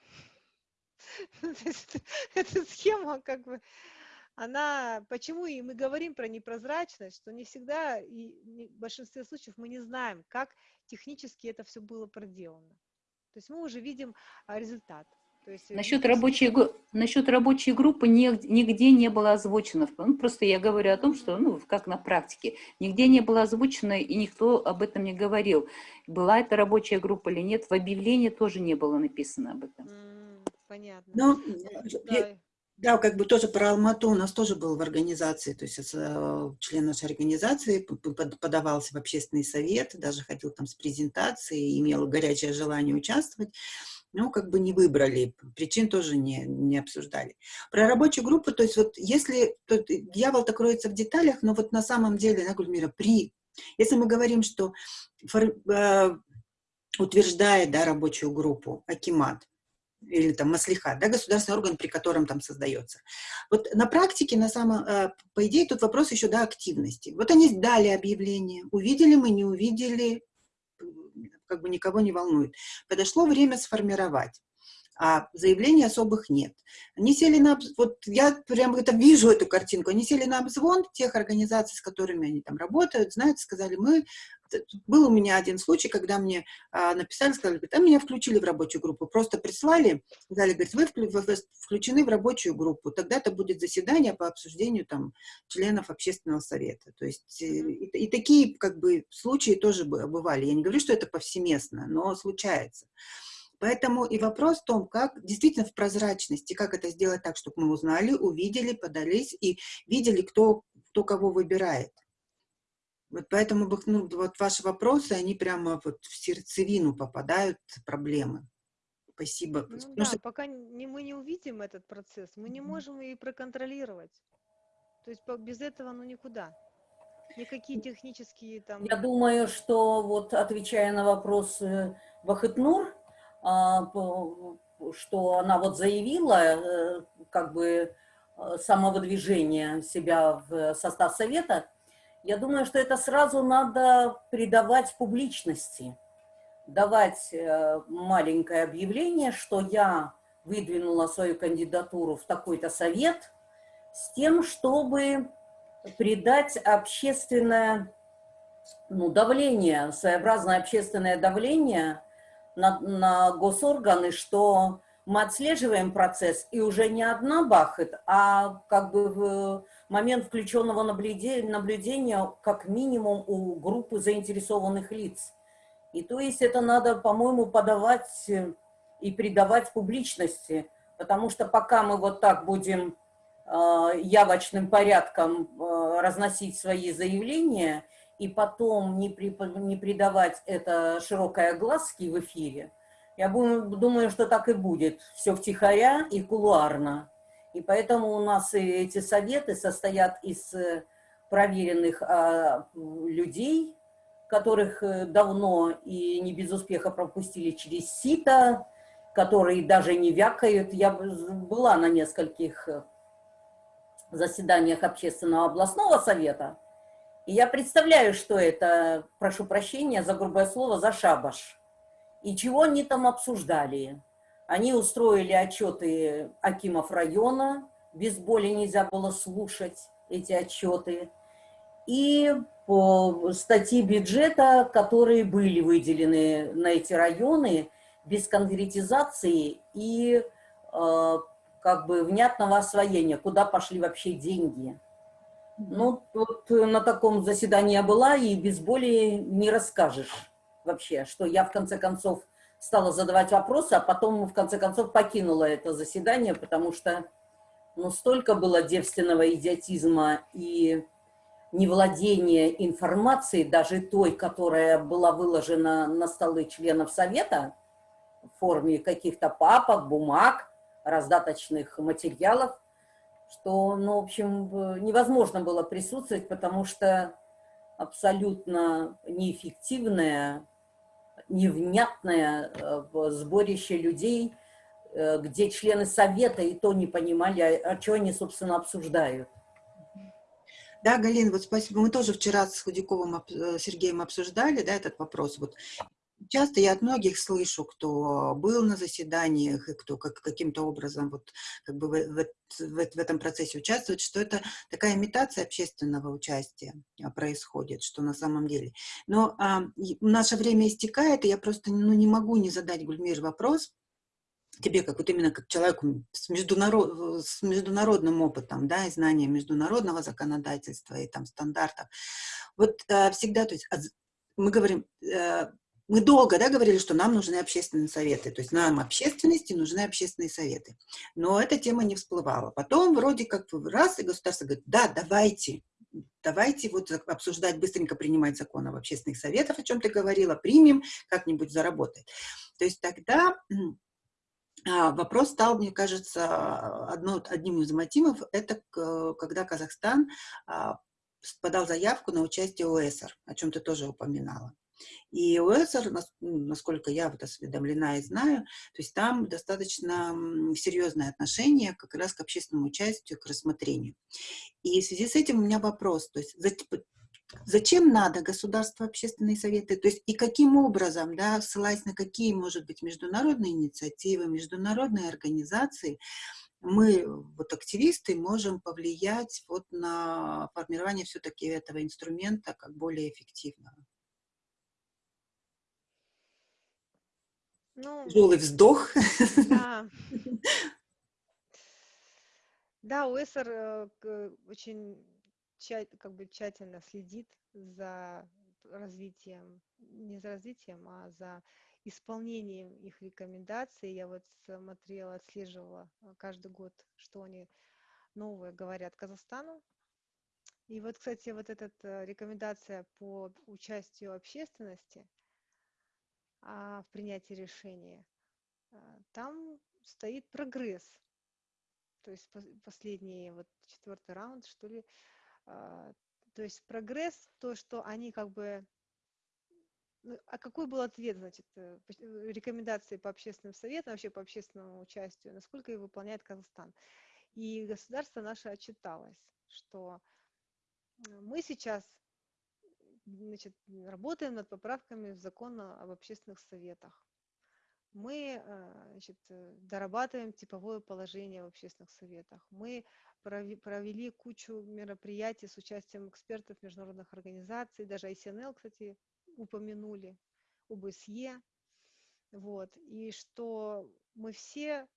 Эта схема как бы, она, почему и мы говорим про непрозрачность, что не всегда, и в большинстве случаев мы не знаем, как технически это все было проделано. То есть мы уже видим а, результат. Есть, насчет, рабочей, насчет рабочей группы нигде не было озвучено. Ну, просто я говорю о том, что, ну, как на практике, нигде не было озвучено, и никто об этом не говорил. Была это рабочая группа или нет, в объявлении тоже не было написано об этом. Понятно. Ну, да. Да, как бы тоже про Алмату у нас тоже был в организации, то есть э, член нашей организации подавался в общественный совет, даже ходил там с презентацией, имел горячее желание участвовать, но как бы не выбрали, причин тоже не, не обсуждали. Про рабочую группу, то есть вот если, тут дьявол-то кроется в деталях, но вот на самом деле, на Гульмира, при, если мы говорим, что фор, э, утверждает да, рабочую группу Акимат, или там маслиха, да, государственный орган, при котором там создается. Вот на практике, на самом, э, по идее, тут вопрос еще до активности. Вот они дали объявление, увидели мы, не увидели, как бы никого не волнует. Подошло время сформировать а заявлений особых нет. Они сели на... Вот я прям это вижу, эту картинку. Они сели на обзвон тех организаций, с которыми они там работают, знаете, сказали, мы... Был у меня один случай, когда мне а, написали, сказали, говорит, а меня включили в рабочую группу. Просто прислали, сказали, говорит, вы включены в рабочую группу, тогда это будет заседание по обсуждению там членов общественного совета. То есть и, и такие как бы случаи тоже бывали. Я не говорю, что это повсеместно, но случается. Поэтому и вопрос в том, как действительно в прозрачности, как это сделать так, чтобы мы узнали, увидели, подались и видели, кто, кто кого выбирает. Вот поэтому ну, вот ваши вопросы, они прямо вот в сердцевину попадают проблемы. Спасибо. Ну, да, что... пока не, мы не увидим этот процесс, мы не можем и проконтролировать. То есть без этого ну никуда. Никакие технические там... Я думаю, что вот отвечая на вопрос Вахытнур, а, что она вот заявила, э, как бы, э, самовыдвижение себя в состав совета, я думаю, что это сразу надо придавать публичности, давать э, маленькое объявление, что я выдвинула свою кандидатуру в такой-то совет, с тем, чтобы придать общественное ну, давление, своеобразное общественное давление на, на госорганы, что мы отслеживаем процесс, и уже не одна бахает, а как бы в момент включенного наблюдения, как минимум у группы заинтересованных лиц. И то есть это надо, по-моему, подавать и придавать публичности, потому что пока мы вот так будем явочным порядком разносить свои заявления и потом не, при, не придавать это широкой огласке в эфире, я думаю, что так и будет. Все втихаря и кулуарно. И поэтому у нас и эти советы состоят из э, проверенных а, людей, которых э, давно и не без успеха пропустили через сито, которые даже не вякают. Я была на нескольких э, заседаниях общественного областного совета, и я представляю, что это, прошу прощения за грубое слово, за шабаш. И чего они там обсуждали. Они устроили отчеты Акимов района, без боли нельзя было слушать эти отчеты. И по статьи бюджета, которые были выделены на эти районы, без конкретизации и э, как бы внятного освоения, куда пошли вообще деньги. Ну, вот на таком заседании я была, и без боли не расскажешь вообще, что я в конце концов стала задавать вопросы, а потом в конце концов покинула это заседание, потому что ну, столько было девственного идиотизма и невладения информацией, даже той, которая была выложена на столы членов Совета в форме каких-то папок, бумаг, раздаточных материалов, что, ну, в общем, невозможно было присутствовать, потому что абсолютно неэффективное, невнятное э, сборище людей, э, где члены совета и то не понимали, о, о чем они, собственно, обсуждают. Да, Галина, вот спасибо. Мы тоже вчера с Худяковым э, Сергеем обсуждали да, этот вопрос. Вот Часто я от многих слышу, кто был на заседаниях и кто как, каким-то образом вот, как бы в, в, в, этом процессе участвует, что это такая имитация общественного участия а, происходит, что на самом деле. Но а, наше время истекает, и я просто ну, не могу не задать, Гульмир, вопрос, тебе, как вот именно как человеку с, международ, с международным опытом, да, и знанием международного законодательства и там стандартов, вот э, всегда, то есть мы говорим, э, мы долго да, говорили, что нам нужны общественные советы, то есть нам, общественности, нужны общественные советы. Но эта тема не всплывала. Потом вроде как раз, и государство говорит, да, давайте, давайте вот обсуждать, быстренько принимать закон об общественных советах, о чем ты говорила, примем, как-нибудь заработает. То есть тогда а, вопрос стал, мне кажется, одно, одним из мотивов, это когда Казахстан а, подал заявку на участие ОСР, о чем ты тоже упоминала. И УЭСР, ну, насколько я вот осведомлена и знаю, то есть там достаточно серьезное отношение как раз к общественному участию, к рассмотрению. И в связи с этим у меня вопрос, то есть зачем надо государство общественные советы, то есть и каким образом, да, ссылаясь на какие, может быть, международные инициативы, международные организации, мы, вот активисты, можем повлиять вот на формирование все-таки этого инструмента как более эффективного. Ну, Тяжелый вздох. Да. Да, УСР э, очень как бы тщательно следит за развитием, не за развитием, а за исполнением их рекомендаций. Я вот смотрела, отслеживала э, каждый год, что они новое говорят Казахстану. И вот, кстати, вот эта э, рекомендация по участию общественности – в принятии решения, а, там стоит прогресс. То есть последний, вот четвертый раунд, что ли. А, то есть прогресс, то, что они как бы... Ну, а какой был ответ, значит, э, рекомендации по общественным советам, вообще по общественному участию, насколько их выполняет Казахстан? И государство наше отчиталось, что мы сейчас значит, работаем над поправками в закон об общественных советах. Мы э, значит, э, дорабатываем типовое положение в общественных советах. Мы провели кучу мероприятий с участием экспертов международных организаций, даже ICNL, кстати, упомянули, УБСЕ. Вот. И что мы все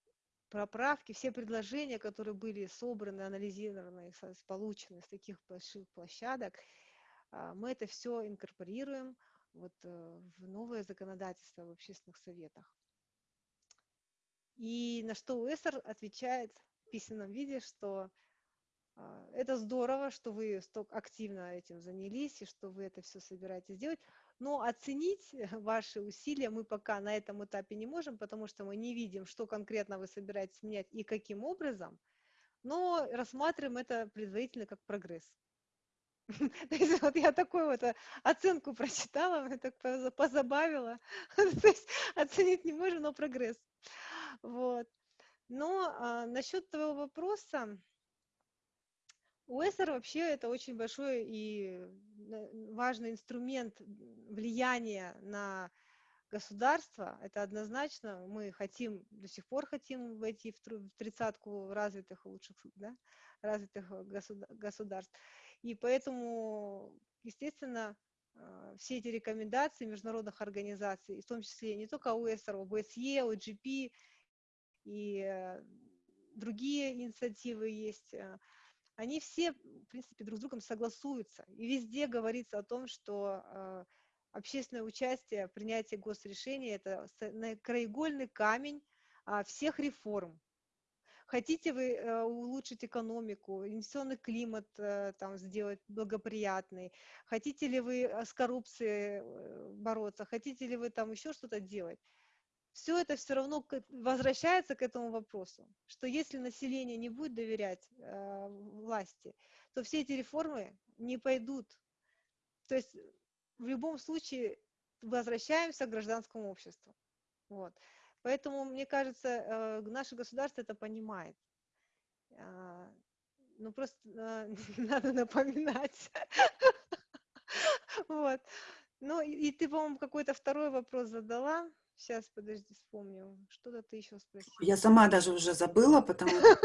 поправки, все предложения, которые были собраны, анализированы, получены с таких больших площадок, мы это все инкорпорируем вот э, в новое законодательство в общественных советах. И на что УЭСР отвечает в письменном виде, что а, это здорово, что вы столько активно этим занялись и что вы это все собираетесь делать, но оценить ваши усилия мы пока на этом этапе не можем, потому что мы не видим, что конкретно вы собираетесь менять и каким образом, но рассматриваем это предварительно как прогресс. То есть вот я такую вот э, оценку прочитала, мне так позабавило. То есть оценить не можем, но прогресс. Вот. Но а, насчет твоего вопроса, УСР вообще это очень большой и важный инструмент влияния на государство. Это однозначно. Мы хотим, до сих пор хотим войти в тридцатку развитых лучших да, развитых государств. И поэтому, естественно, а, все эти рекомендации международных организаций, в том числе не только УСР, ОБСЕ, ОГП и э, другие инициативы есть, э, они все, в принципе, друг с другом согласуются. И везде говорится о том, что э, общественное участие, принятие госрешений – это краеугольный камень а, всех реформ. Хотите вы э, улучшить экономику, инвестиционный климат э, там, сделать благоприятный, хотите ли вы э, с коррупцией бороться, хотите ли вы там еще что-то делать, все это все равно возвращается к этому вопросу, что если население не будет доверять э, власти, то все эти реформы не пойдут. То есть в любом случае возвращаемся к гражданскому обществу. Вот. Поэтому, мне кажется, э, наше государство это понимает. А, ну, просто э, надо напоминать. Вот. Ну, и ты, по-моему, какой-то второй вопрос задала. Сейчас, подожди, вспомню. Что-то ты еще спросила. Я сама даже уже забыла, потому что,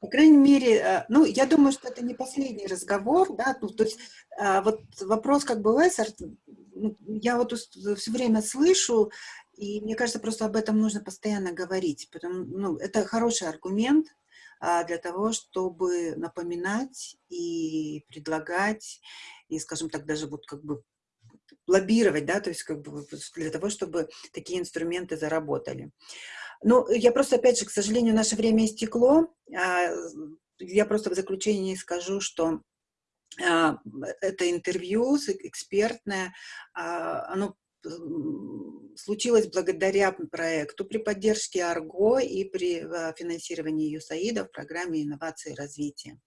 по крайней мере, э, ну, я думаю, что это не последний разговор, да, ну, то есть вот вопрос как бы Лессер, ну, я вот все время слышу, и мне кажется, просто об этом нужно постоянно говорить. Потому, ну, это хороший аргумент а, для того, чтобы напоминать и предлагать, и, скажем так, даже вот как бы лоббировать, да, то есть как бы для того, чтобы такие инструменты заработали. Ну, я просто, опять же, к сожалению, наше время истекло. А, я просто в заключении скажу, что а, это интервью экспертное, а, оно случилось благодаря проекту при поддержке АРГО и при а, финансировании ЮСАИДа в программе инновации и развития.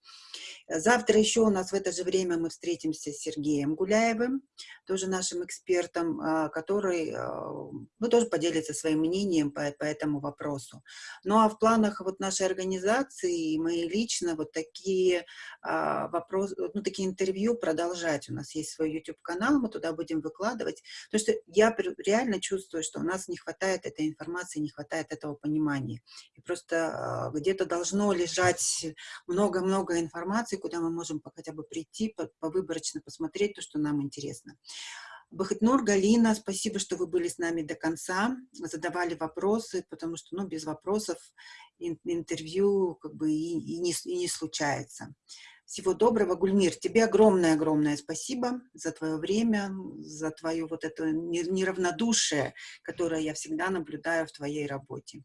Завтра еще у нас в это же время мы встретимся с Сергеем Гуляевым, тоже нашим экспертом, а, который а, ну, тоже поделится своим мнением по, по этому вопросу. Ну а в планах вот нашей организации мои лично вот такие вопросы, ну такие интервью продолжать. У нас есть свой YouTube-канал, мы туда будем выкладывать. Потому что я реально чувствую, что у нас не хватает этой информации, не хватает этого понимания. И просто где-то должно лежать много-много информации, куда мы можем хотя бы прийти, повыборочно посмотреть то, что нам интересно. Бахатнур, Галина, спасибо, что вы были с нами до конца, задавали вопросы, потому что ну, без вопросов интервью как бы и, и, не, и не случается. Всего доброго, Гульмир. Тебе огромное-огромное спасибо за твое время, за твое вот это неравнодушие, которое я всегда наблюдаю в твоей работе.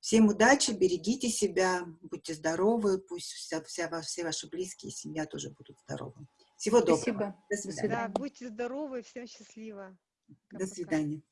Всем удачи, берегите себя, будьте здоровы, пусть вся, вся, все ваши близкие, семья тоже будут здоровы. Всего доброго. Спасибо. До свидания. Да, будьте здоровы, всем счастливо. До свидания.